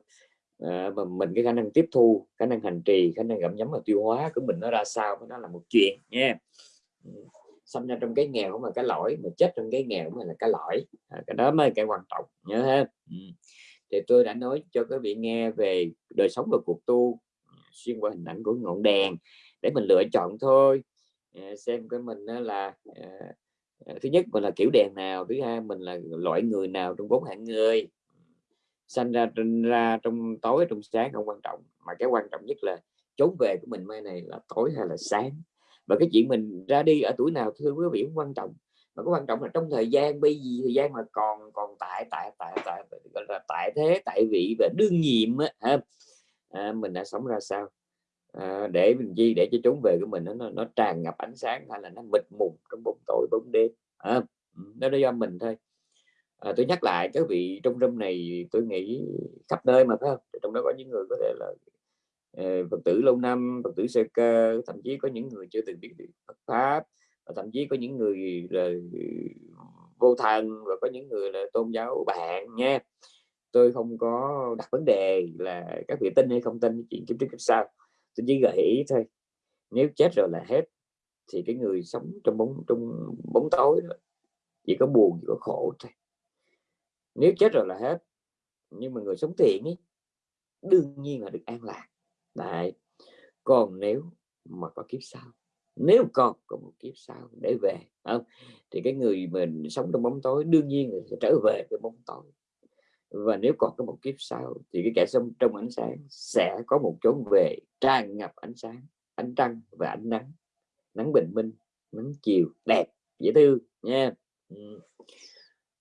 à, và mình cái khả năng tiếp thu khả năng hành trì khả năng gặm nhấm và tiêu hóa của mình nó ra sao nó là một chuyện nha. Ừ, sinh ra trong cái nghèo cũng là cái lỗi mà chết trong cái nghèo cũng là cái lỗi à, cái đó mới cái quan trọng nhớ ha. Ừ. thì tôi đã nói cho các vị nghe về đời sống và cuộc tu xuyên qua hình ảnh của ngọn đèn để mình lựa chọn thôi. À, xem cái mình là à, thứ nhất mình là kiểu đèn nào thứ hai mình là loại người nào trong bốn hạng người sanh ra ra trong tối trong sáng không quan trọng. Mà cái quan trọng nhất là trốn về của mình mai này là tối hay là sáng. Và cái chuyện mình ra đi ở tuổi nào thưa quý vị cũng quan trọng. Mà có quan trọng là trong thời gian bây giờ thời gian mà còn còn tại tại tại tại gọi là tại thế tại vị và đương nhiệm á, à, mình đã sống ra sao? À, để mình chi? Để cho trốn về của mình nó nó tràn ngập ánh sáng hay là nó mịt mùng trong bóng tối bóng đêm ừ, à, nó do mình thôi à, tôi nhắc lại các vị trong room này tôi nghĩ khắp nơi mà phải không? Trong đó có những người có thể là ờ, phật tử lâu năm phật tử sơ cơ thậm chí có những người chưa từng biết Phật pháp và thậm chí có những người là ừ, vô thần và có những người là tôn giáo bạn nha. Tôi không có đặt vấn đề là các vị tin hay không tin chuyện kiếp trước kiếp sau. Tôi chỉ gợi ý thôi nếu chết rồi là hết thì cái người sống trong bóng trong bóng tối đó, chỉ có buồn chỉ có khổ thôi nếu chết rồi là hết. Nhưng mà người sống thiện ấy, đương nhiên là được an lạc. Đấy. còn nếu mà có kiếp sau, nếu còn có một kiếp sau để về không? Thì cái người mình sống trong bóng tối đương nhiên là sẽ trở về cái bóng tối. Và nếu còn có một kiếp sau thì cái kẻ sống trong ánh sáng sẽ có một chốn về tràn ngập ánh sáng, ánh trăng và ánh nắng. Nắng bình minh, nắng chiều, đẹp, dễ thương nha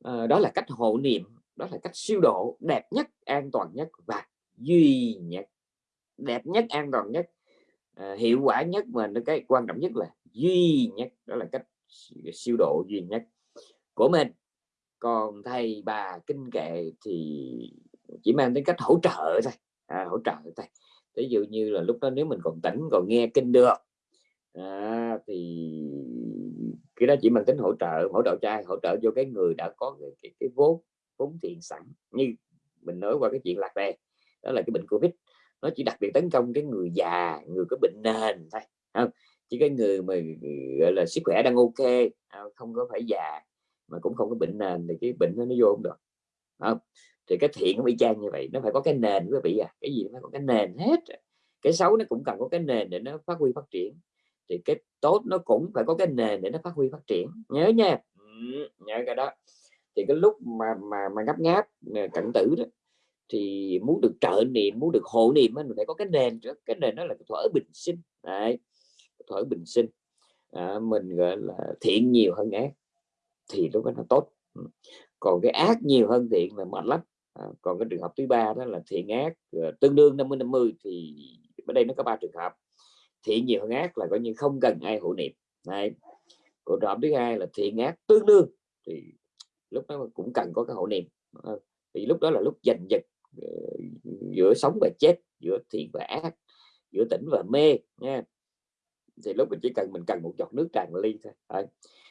à, đó là cách hộ niệm đó là cách siêu độ đẹp nhất an toàn nhất và duy nhất đẹp nhất an toàn nhất. À, hiệu quả nhất mà cái quan trọng nhất là duy nhất đó là cách siêu độ duy nhất của mình. Còn thầy bà kinh kệ thì chỉ mang đến cách hỗ trợ thôi à, hỗ trợ thôi. Ví dụ như là lúc đó nếu mình còn tỉnh còn nghe kinh được à, thì cái đó chỉ mang tính hỗ trợ hỗ trợ trai hỗ trợ cho cái người đã có cái, cái, cái vốn vốn tiền sẵn như mình nói qua cái chuyện lạc đề đó là cái bệnh covid. Nó chỉ đặc biệt tấn công cái người già người có bệnh nền thôi không? Chỉ cái người mà gọi là sức khỏe đang ok à, không có phải già mà cũng không có bệnh nền thì cái bệnh nó nó vô không được không? Thì cái thiện nó bị trang như vậy nó phải có cái nền quý vị à cái gì nó có cái nền hết. Cái xấu nó cũng cần có cái nền để nó phát huy phát triển thì cái tốt nó cũng phải có cái nền để nó phát huy phát triển. Nhớ nha. Ừ, nhớ cái đó. Thì cái lúc mà mà mà ngáp ngáp cận tử đó thì muốn được trợ niệm muốn được hộ niệm mình phải có cái nền trước. Cái nền đó là thuở bình sinh. Đấy. thuở bình sinh. À, mình gọi là thiện nhiều hơn ác thì lúc đó nó tốt. Ừ. còn cái ác nhiều hơn thiện là mệt lắm. À, còn cái trường hợp thứ ba đó là thiện ác uh, tương đương 50 50 thì ở đây nó có ba trường hợp thiện nhiều hơn ác là coi như không cần ai hộ niệm. Này của trường thứ hai là thiện ác tương đương, thì lúc đó cũng cần có cái hộ niệm. Ờ, thì lúc đó là lúc giành giật ờ, giữa sống và chết, giữa thiện và ác, giữa tỉnh và mê, nha. Thì lúc mình chỉ cần mình cần một giọt nước tràn ly thôi. Đấy.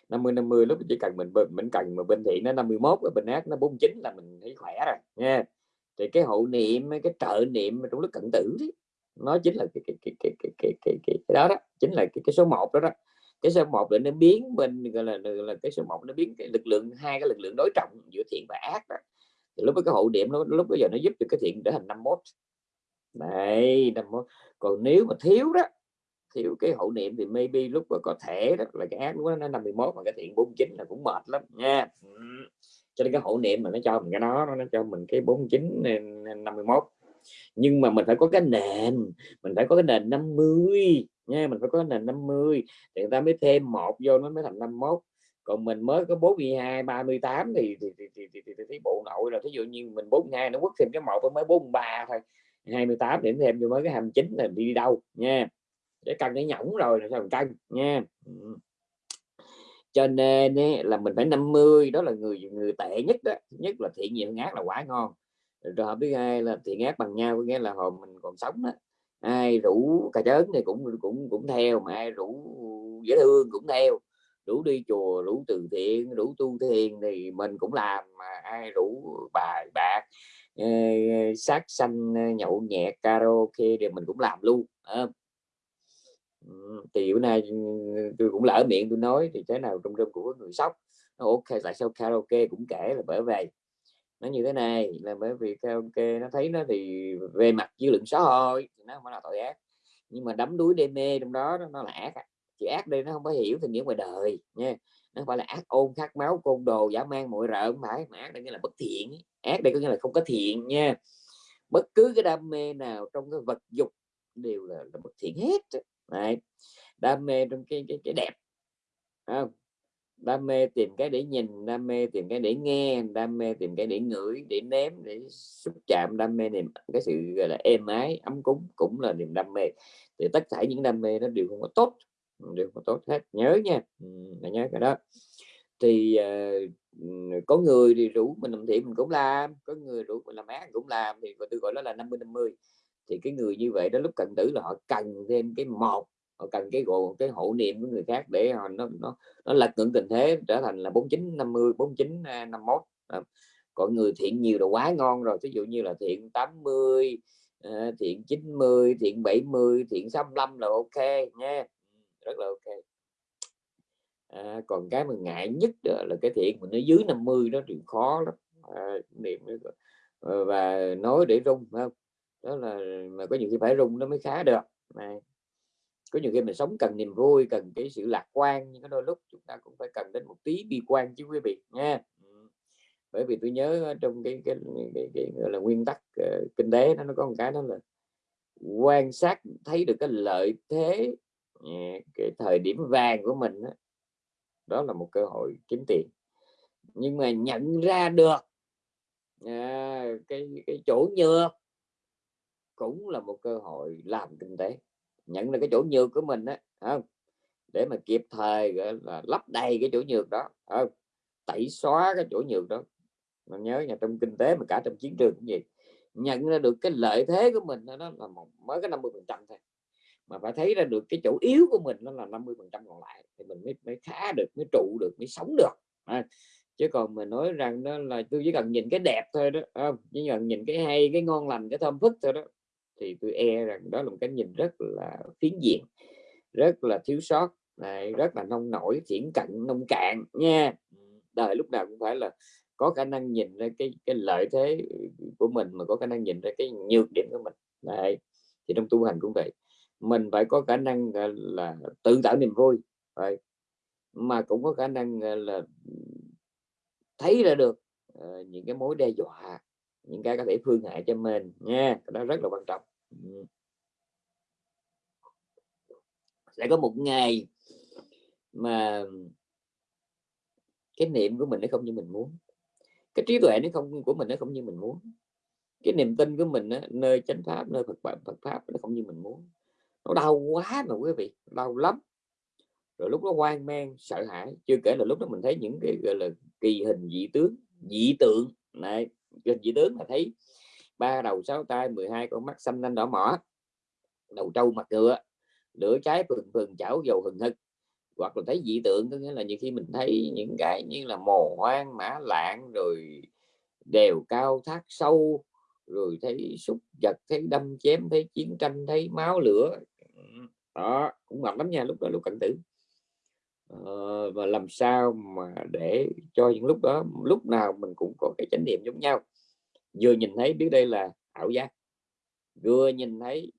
50 50 lúc mình chỉ cần mình mình cần mà bên thiện nó 51 ở bên ác nó 49 là mình thấy khỏe rồi, nha. Thì cái hộ niệm, cái trợ niệm trong lúc cận tử đấy nó chính là cái cái cái cái cái cái, cái, cái, cái đó đó chính là cái, cái số 1 đó đó. Cái số 1 là nó biến bên gọi là, là cái số 1 nó biến cái lực lượng hai cái lực lượng đối trọng giữa thiện và ác đó. Thì lúc đó cái hộ điểm nó lúc bây giờ nó giúp cho cái thiện trở thành 51 này 51 còn nếu mà thiếu đó thiếu cái hậu niệm thì maybe lúc mà có thể đó là cái ác lúc đó nó 51 mà cái thiện 49 là cũng mệt lắm nha. Cho nên cái hậu niệm mà nó cho mình cái đó nó cho mình cái 49 51 nhưng mà mình phải có cái nền mình phải có cái nền 50 nha mình phải có cái nền 50 thì người ta mới thêm một vô nó mới thành 51 còn mình mới có 42 38 thì thì thì thì, thì, thì, thì, thì bộ nội là thí dụ như mình 42 nó quất thêm cái một mới 43 thôi. 28 điểm thêm vô mới cái 29 là đi đâu nha. Để cân cái nhỏng rồi là sao cân nha. Cho nên ấy, là mình phải 50 đó là người người tệ nhất đó nhất là thiện nhiều ác là quả ngon trường hợp thứ hai là thiện ác bằng nhau nghĩa là hồi mình còn sống đó ai rủ cà chớn thì cũng cũng cũng theo mà ai rủ dễ thương cũng theo. Rủ đi chùa rủ từ thiện rủ tu thiền thì mình cũng làm mà ai rủ bài bạc ờ, sát sanh ờ, nhậu nhẹt karaoke thì mình cũng làm luôn à, thì bữa nay ừ, tôi cũng lỡ miệng tôi nói thì thế nào trong rơm của người sóc nó ok tại sao karaoke cũng kể là bởi vậy? Nó như thế này là bởi vì karaoke nó thấy nó thì về mặt dư luận xã hội thì nó không phải là tội ác. Nhưng mà đắm đuối đê mê trong đó nó là ác à. chỉ ác đây nó không có hiểu thì nghĩa ngoài đời nha. Nó không phải là ác ôn khát máu côn đồ giả mang mọi rợ không phải. Mà ác đây nghĩa là bất thiện ác đây có nghĩa là không có thiện nha. Bất cứ cái đam mê nào trong cái vật dục đều là, là bất thiện hết Đấy. đam mê trong cái cái, cái đẹp. Không? Đam mê tìm cái để nhìn đam mê tìm cái để nghe đam mê tìm cái để ngửi để nếm để xúc chạm đam mê niềm cái sự gọi là êm ái ấm cúng cũng là niềm đam mê. Thì tất cả những đam mê nó đều không có tốt đều không có tốt hết. Nhớ nha ừ, nhớ cái đó. Thì uh, có người thì rủ mình làm thiện mình cũng làm có người rủ mình làm ác cũng làm thì tôi gọi đó là 50 50 thì cái người như vậy đó lúc cận tử là họ cần thêm cái một họ cần cái gồ cái hộ niệm của người khác để họ nó nó nó lật ngưỡng tình thế trở thành là 49 50 49 51 à, còn người thiện nhiều là quá ngon rồi ví dụ như là thiện 80 à, ờ, thiện 90 thiện 70 thiện 65 là ok nha. Ừ, rất là ok. À, còn cái mà ngại nhất là cái thiện mà nó dưới 50 nó thì khó lắm. À, niệm ờ, và nói để rung không? Đó là mà có nhiều khi phải rung nó mới khá được. Này có nhiều khi mình sống cần niềm vui cần cái sự lạc quan nhưng có đôi lúc chúng ta cũng phải cần đến một tí bi quan chứ quý vị nha. Ừ. Bởi vì tôi nhớ trong cái cái, cái, cái, cái gọi là nguyên tắc uh, kinh tế nó nó có một cái đó là quan sát thấy được cái lợi thế ừ, cái thời điểm vàng của mình đó, đó là một cơ hội kiếm tiền. Nhưng mà nhận ra được à, cái cái chỗ nhược cũng là một cơ hội làm kinh tế nhận được cái chỗ nhược của mình á, không? Để mà kịp thời gọi là lấp đầy cái chỗ nhược đó không? tẩy xóa cái chỗ nhược đó. Mà nhớ nhà trong kinh tế mà cả trong chiến trường cũng vậy, nhận ra được cái lợi thế của mình đó là một mới cái 50 phần trăm thôi. Mà phải thấy ra được cái chỗ yếu của mình nó là 50 phần trăm còn lại thì mình mới, mới khá được mới trụ được mới sống được à, chứ còn mình nói rằng đó là tôi chỉ cần nhìn cái đẹp thôi đó không? Chỉ cần nhìn cái hay cái ngon lành cái thơm phức thôi đó thì tôi e rằng đó là một cái nhìn rất là phiến diện rất là thiếu sót này rất là nông nổi thiển cận nông cạn nha. Đời lúc nào cũng phải là có khả năng nhìn ra cái cái lợi thế của mình mà có khả năng nhìn ra cái nhược điểm của mình. Này thì trong tu hành cũng vậy. Mình phải có khả năng là tự tạo niềm vui vậy mà cũng có khả năng là thấy ra được uh, những cái mối đe dọa những cái có thể phương hại cho mình nha. Đó rất là quan trọng sẽ có một ngày mà cái niệm của mình nó không như mình muốn. Cái trí tuệ nó không của mình nó không như mình muốn. Cái niềm tin của mình đó, nơi chánh pháp nơi Phật Phật pháp nó không như mình muốn. Nó đau quá mà quý vị đau lắm. Rồi lúc đó hoang mang sợ hãi. Chưa kể là lúc đó mình thấy những cái gọi là kỳ hình dị tướng dị tượng. Này hình dị tướng là thấy ba đầu sáu tay 12 con mắt xanh lên đỏ mỏ. Đầu trâu mặt ngựa lửa cháy phừng phừng chảo dầu hừng hực. Hoặc là thấy dị tượng có nghĩa là nhiều khi mình thấy những cái như là mồ hoang mã lạng rồi đèo cao thác sâu rồi thấy xúc vật thấy đâm chém thấy chiến tranh thấy máu lửa. Đó cũng ngập lắm nha lúc đó lúc cận tử. Ờ, và làm sao mà để cho những lúc đó lúc nào mình cũng có cái chánh niệm giống nhau vừa nhìn thấy biết đây là ảo giác vừa nhìn thấy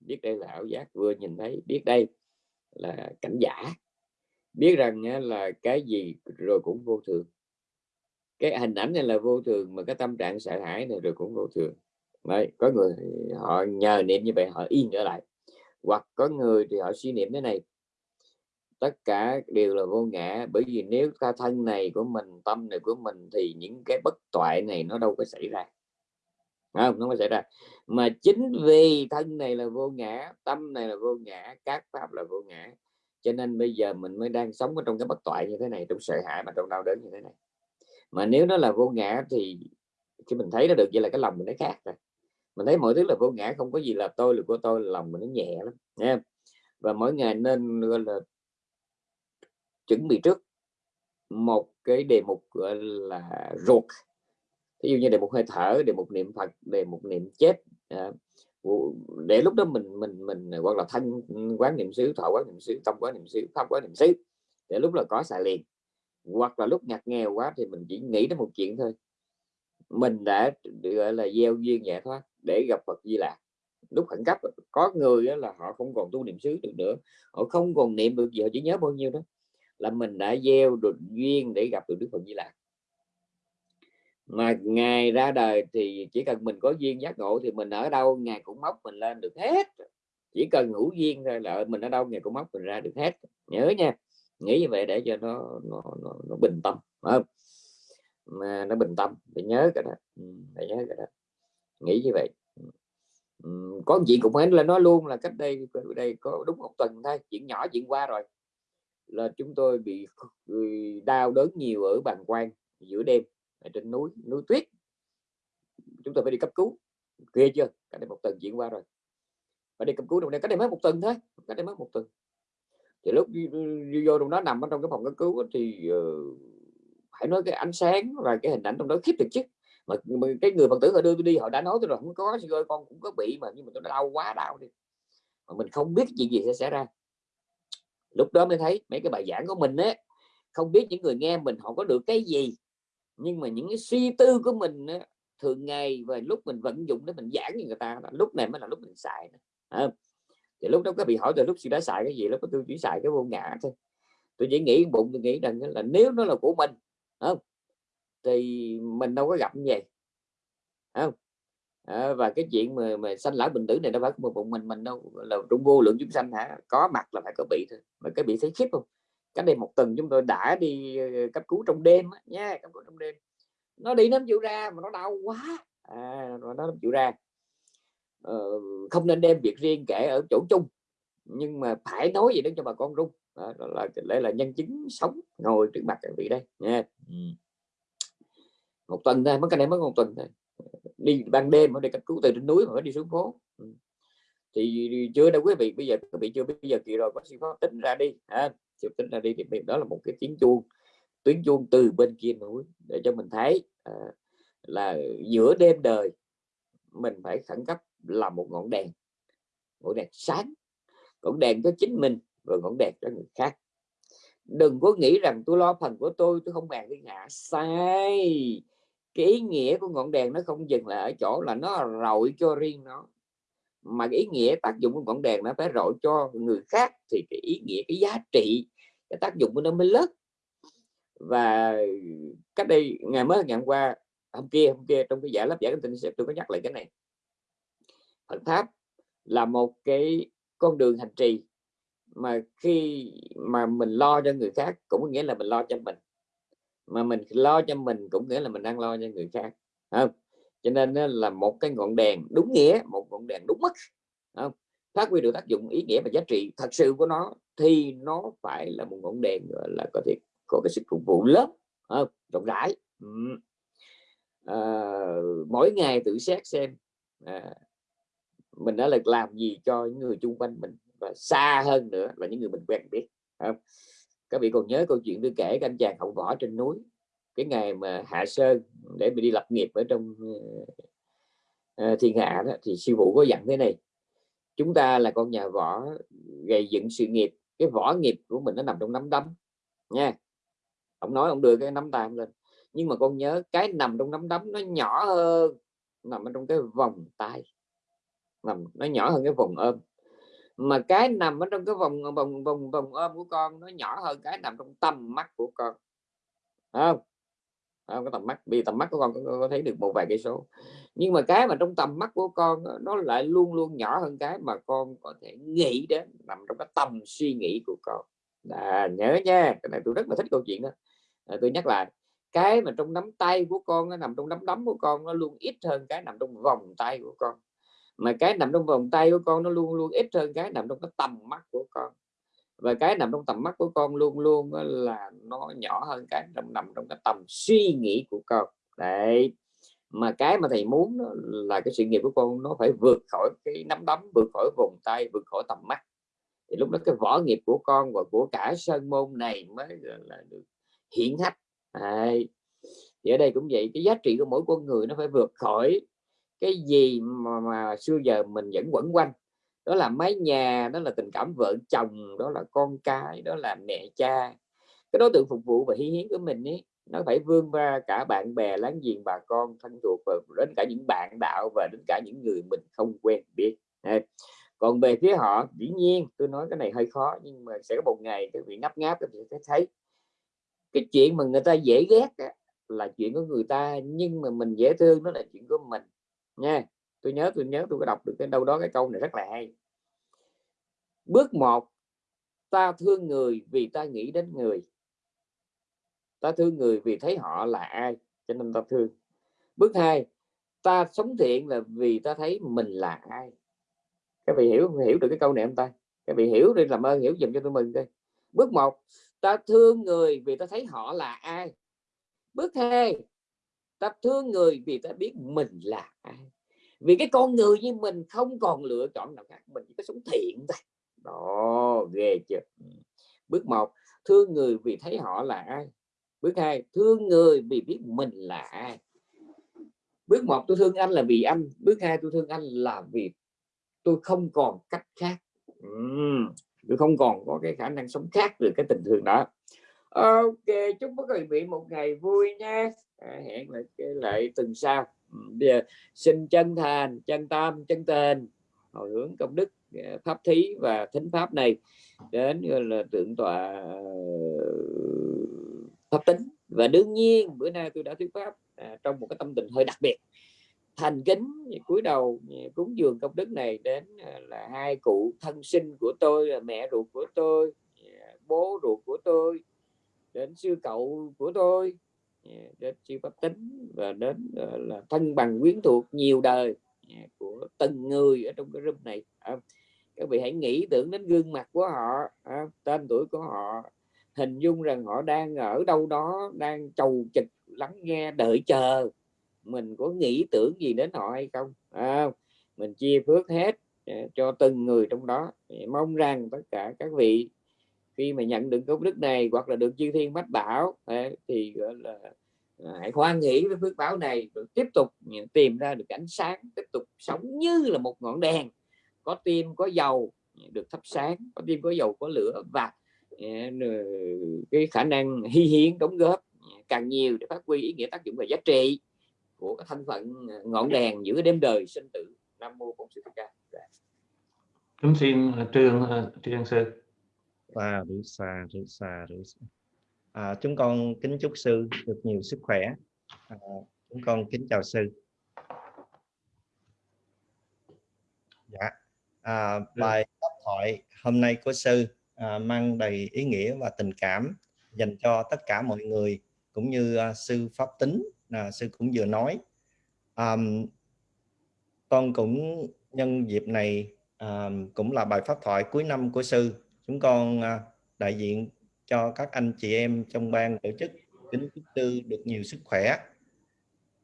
biết đây là ảo giác vừa nhìn thấy biết đây là cảnh giả biết rằng là cái gì rồi cũng vô thường. Cái hình ảnh này là vô thường mà cái tâm trạng sợ hãi này rồi cũng vô thường. Đấy, có người họ nhờ niệm như vậy họ yên trở lại hoặc có người thì họ suy niệm thế này tất cả đều là vô ngã. Bởi vì nếu ta thân này của mình, tâm này của mình thì những cái bất toại này nó đâu có xảy ra. Không? Nó có xảy ra. Mà chính vì thân này là vô ngã, tâm này là vô ngã, các pháp là vô ngã, cho nên bây giờ mình mới đang sống ở trong cái bất toại như thế này, trong sợ hãi mà trong đau đớn như thế này. Mà nếu nó là vô ngã thì khi mình thấy nó được, vậy là cái lòng mình nó khác rồi. Mình thấy mọi thứ là vô ngã, không có gì là tôi là của tôi là lòng mình nó nhẹ lắm nha và mỗi ngày nên, gọi là chuẩn bị trước một cái đề mục gọi là ruột. Ví dụ như đề mục hơi thở đề mục niệm phật đề mục niệm chết à, để lúc đó mình mình mình à, hoặc là thanh quán niệm xứ thọ quán niệm xứ tâm quán niệm xứ pháp quán niệm xứ để lúc là có xài liền. Hoặc là lúc ngặt nghèo quá thì mình chỉ nghĩ đến một chuyện thôi. Mình đã gọi là gieo duyên giải thoát để gặp Phật Di Lạc lúc khẩn cấp có người là họ không còn tu niệm xứ được nữa họ không còn niệm được gì họ chỉ nhớ bao nhiêu đó là mình đã gieo được duyên để gặp được Đức Phật Di Lạc mà ngài ra đời thì chỉ cần mình có duyên giác ngộ thì mình ở đâu ngài cũng móc mình lên được hết. Chỉ cần ngủ duyên thôi là mình ở đâu ngài cũng móc mình ra được hết. Nhớ nha nghĩ như vậy để cho nó nó, nó, nó bình tâm không? mà nó bình tâm phải nhớ cái đó. Ừ, phải nhớ cái đó. Nghĩ như vậy. Ừ, có chuyện cũng phải là nói luôn là cách đây đây có đúng một tuần thôi chuyện nhỏ chuyện qua rồi là chúng tôi bị đau đớn nhiều ở bàn quan giữa đêm ở trên núi núi tuyết. Chúng tôi phải đi cấp cứu. Ghê chưa? Cách đây một tuần diễn qua rồi. Phải đi cấp cứu trong đây cách đây mới một tuần thôi cách đây mới một tuần. Thì lúc đi, đi vô trong đó nằm ở trong cái phòng cấp cứu thì uh, phải nói cái ánh sáng và cái hình ảnh trong đó khiếp thực chứ. Mà, mà cái người phật tử họ đưa tôi đi họ đã nói tôi rồi không có ơi con cũng có bị mà nhưng mà tôi đau quá đau đi. Mà mình không biết chuyện gì sẽ xảy ra lúc đó mới thấy mấy cái bài giảng của mình á không biết những người nghe mình họ có được cái gì nhưng mà những cái suy tư của mình á, thường ngày và lúc mình vận dụng để mình giảng cho người ta lúc này mới là lúc mình xài à, thì lúc đó có bị hỏi từ lúc chị đã xài cái gì lúc đó tôi chỉ xài cái vô ngã thôi. Tôi chỉ nghĩ bụng tôi nghĩ rằng là nếu nó là của mình không thì mình đâu có gặp như vậy không à, và cái chuyện mà, mà sanh lão bình tử này đâu phải một bụng mình mình đâu là trung vô lượng chúng sanh hả? Có mặt là phải có bị thôi mà cái bị thấy khiếp không? Cái đây một tuần chúng tôi đã đi cấp cứu trong đêm nha cấp cứu trong đêm. Nó đi nó chịu ra mà nó đau quá. À, nó chịu ra. Uh, không nên đem việc riêng kể ở chỗ chung nhưng mà phải nói gì đó cho bà con rung. Đó, đó là đây là nhân chứng sống ngồi trước mặt các vị đây nha. Ừ. một tuần thôi mất cái này mất một tuần thôi đi ban đêm ở đây cấp cứu từ trên núi mà đi xuống phố. Ừ. thì chưa đâu quý vị bây giờ quý vị chưa bây giờ kỳ rồi có sĩ pháp tính ra đi à, tính ra đi thì đó là một cái tiếng chuông tuyến chuông từ bên kia núi để cho mình thấy à, là giữa đêm đời mình phải khẩn cấp là một ngọn đèn ngọn đèn sáng ngọn đèn cho chính mình và ngọn đèn cho người khác. Đừng có nghĩ rằng tôi lo phần của tôi tôi không bàn thiên hạ sai cái ý nghĩa của ngọn đèn nó không dừng lại ở chỗ là nó rọi cho riêng nó, mà cái ý nghĩa tác dụng của ngọn đèn nó phải rọi cho người khác thì cái ý nghĩa, cái giá trị, cái tác dụng của nó mới lớn. Và cách đây, ngày mới ngày hôm qua hôm kia hôm kia trong cái giải lớp giải cái sẽ tôi có nhắc lại cái này. Phật tháp là một cái con đường hành trì mà khi mà mình lo cho người khác cũng nghĩa là mình lo cho mình mà mình lo cho mình cũng nghĩa là mình đang lo cho người khác không cho nên là một cái ngọn đèn đúng nghĩa một ngọn đèn đúng mức không phát huy được tác dụng ý nghĩa và giá trị thật sự của nó thì nó phải là một ngọn đèn là có thể có cái sức phục vụ lớn không? rộng rãi ừ. à, mỗi ngày tự xét xem à, mình đã là làm gì cho những người chung quanh mình và xa hơn nữa là những người mình quen biết không? Các vị còn nhớ câu chuyện tôi kể các anh chàng hậu võ trên núi. Cái ngày mà hạ sơn để mình đi lập nghiệp ở trong uh, thiên hạ đó thì sư phụ có dặn thế này chúng ta là con nhà võ gây dựng sự nghiệp. Cái võ nghiệp của mình nó nằm trong nắm đấm nha. Ông nói ông đưa cái nắm tay lên nhưng mà con nhớ cái nằm trong nắm đấm nó nhỏ hơn nằm ở trong cái vòng tay nằm nó nhỏ hơn cái vòng ôm mà cái nằm ở trong cái vòng ờ, vòng vòng vòng ôm của con nó nhỏ hơn cái nằm trong tầm mắt của con. Không? Không? Có tầm mắt vì tầm mắt của con có, có thấy được một vài cây số. Nhưng mà cái mà trong tầm mắt của con nó lại luôn luôn nhỏ hơn cái mà con có thể nghĩ đến nằm trong cái tầm suy nghĩ của con. À, nhớ nha cái này tôi rất là thích câu chuyện đó. À, tôi nhắc lại cái mà trong nắm tay của con nó nằm trong nắm đấm của con nó luôn ít hơn cái nằm trong vòng tay của con mà cái nằm trong vòng tay của con nó luôn luôn ít hơn cái nằm trong cái tầm mắt của con. Và cái nằm trong tầm mắt của con luôn luôn là nó nhỏ hơn cái nằm nằm trong cái tầm suy nghĩ của con. Đấy. Mà cái mà thầy muốn là cái sự nghiệp của con nó phải vượt khỏi cái nắm đấm, vượt khỏi vòng tay, vượt khỏi tầm mắt. Thì lúc đó cái võ nghiệp của con và của cả sơn môn này mới là được hiển hách. Đấy. thì ở đây cũng vậy, cái giá trị của mỗi con người nó phải vượt khỏi cái gì mà, mà xưa giờ mình vẫn quẩn quanh. Đó là mái nhà đó là tình cảm vợ chồng đó là con cái đó là mẹ cha. Cái đối tượng phục vụ và hi hiến của mình ấy nó phải vươn ra cả bạn bè láng giềng bà con thân thuộc và đến cả những bạn đạo và đến cả những người mình không quen biết. Còn về phía họ dĩ nhiên tôi nói cái này hơi khó nhưng mà sẽ có một ngày các vị ngáp ngáp các vị sẽ thấy. Cái chuyện mà người ta dễ ghét là chuyện của người ta nhưng mà mình dễ thương nó là chuyện của mình nha, tôi nhớ tôi nhớ tôi có đọc được cái đâu đó cái câu này rất là hay. Bước một, ta thương người vì ta nghĩ đến người. Ta thương người vì thấy họ là ai, cho nên ta thương. Bước hai, ta sống thiện là vì ta thấy mình là ai. Các vị hiểu hiểu được cái câu này không ta? Các vị hiểu đi, làm ơn hiểu dùm cho tôi mừng đi bước một, ta thương người vì ta thấy họ là ai. Bước hai ta thương người vì ta biết mình là ai. Vì cái con người như mình không còn lựa chọn nào khác mình chỉ có sống thiện thôi. Đó ghê chưa? Ừ. Bước một thương người vì thấy họ là ai? Bước hai thương người vì biết mình là ai? Bước một tôi thương anh là vì anh. Bước hai tôi thương anh là vì tôi không còn cách khác. Uhm, tôi không còn có cái khả năng sống khác được cái tình thương đó. Ok chúc quý vị một ngày vui nha à, hẹn lại cái lại tuần sau. Ừ, bây giờ xin chân thành chân tâm chân tình hồi hướng công đức à, pháp thí và thính pháp này đến là tượng tọa ờ, pháp tính. Và đương nhiên bữa nay tôi đã thuyết pháp à, trong một cái tâm tình hơi đặc biệt. Thành kính cúi đầu cúng dường công đức này đến à, là hai cụ thân sinh của tôi là mẹ ruột của tôi à, bố ruột của tôi đến sư cậu của tôi. Dạ, đến siêu pháp tính và đến ờ, là thân bằng quyến thuộc nhiều đời dạ, của từng người ở trong cái room này. À, các vị hãy nghĩ tưởng đến gương mặt của họ à, tên tuổi của họ hình dung rằng họ đang ở đâu đó đang chầu chực lắng nghe đợi chờ. Mình có nghĩ tưởng gì đến họ hay không? À, mình chia phước hết dạ, cho từng người trong đó. Mong rằng tất cả các vị khi mà nhận được công đức này hoặc là được chư thiên mách bảo thì, gọi là à, hãy hoan hỷ với phước báo này rồi tiếp tục tìm ra được ánh sáng, tiếp tục sống như là một ngọn đèn. Có tim, có dầu, được thắp sáng, có tim, có dầu, có lửa và à, cái khả năng hy hiến, đóng góp à, càng nhiều để phát huy ý nghĩa tác dụng và giá trị của cái thân phận ngọn đèn giữa đêm đời sinh tử. Nam mô bổn sư thích ca. Dạ. Kính xin trường trường sư xa rửa xa rửa xa rửa xa à, chúng con kính chúc sư được nhiều sức khỏe. À, chúng con kính chào sư. Dạ. À, bài pháp thoại hôm nay của sư à, mang đầy ý nghĩa và tình cảm dành cho tất cả mọi người cũng như à, sư pháp tính à, sư cũng vừa nói. À, con cũng nhân dịp này à, cũng là bài pháp thoại cuối năm của sư chúng con à, đại diện cho các anh chị em trong ban tổ chức kính chúc tư được nhiều sức khỏe.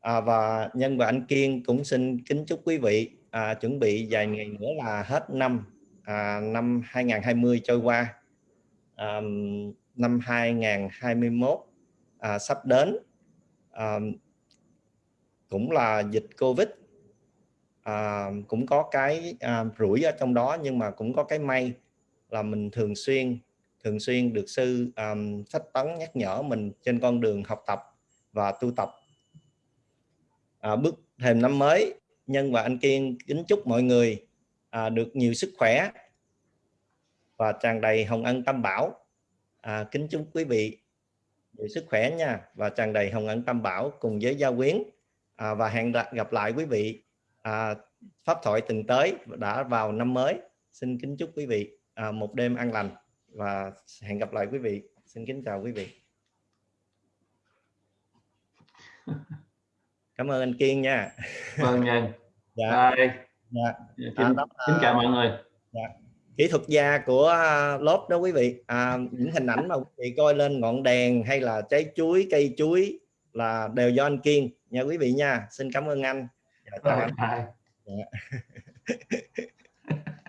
À, và nhân và anh Kiên cũng xin kính chúc quý vị à, chuẩn bị vài ngày nữa là hết năm à, năm 2020 trôi qua. À, năm 2021 à, sắp đến. À, cũng là dịch Covid. À, cũng có cái à, rủi ở trong đó nhưng mà cũng có cái may là mình thường xuyên thường xuyên được sư um, sách tấn nhắc nhở mình trên con đường học tập và tu tập. À, bước thềm năm mới nhân và anh kiên kính chúc mọi người à, được nhiều sức khỏe và tràn đầy hồng ân tam bảo. À, kính chúc quý vị nhiều sức khỏe nha và tràn đầy hồng ân tam bảo cùng với gia quyến. À, và hẹn gặp lại quý vị à, pháp thoại từng tới đã vào năm mới. Xin kính chúc quý vị à, một đêm an lành và hẹn gặp lại quý vị xin kính chào quý vị cảm ơn anh Kiên nha vâng nhân dạ. Bye. dạ. kính, à, kính chào mọi người dạ. kỹ thuật gia của à, lốp đó quý vị à, những hình ảnh mà quý vị coi lên ngọn đèn hay là trái chuối cây chuối là đều do anh Kiên nha quý vị nha xin cảm ơn anh dạ, chào anh. Dạ.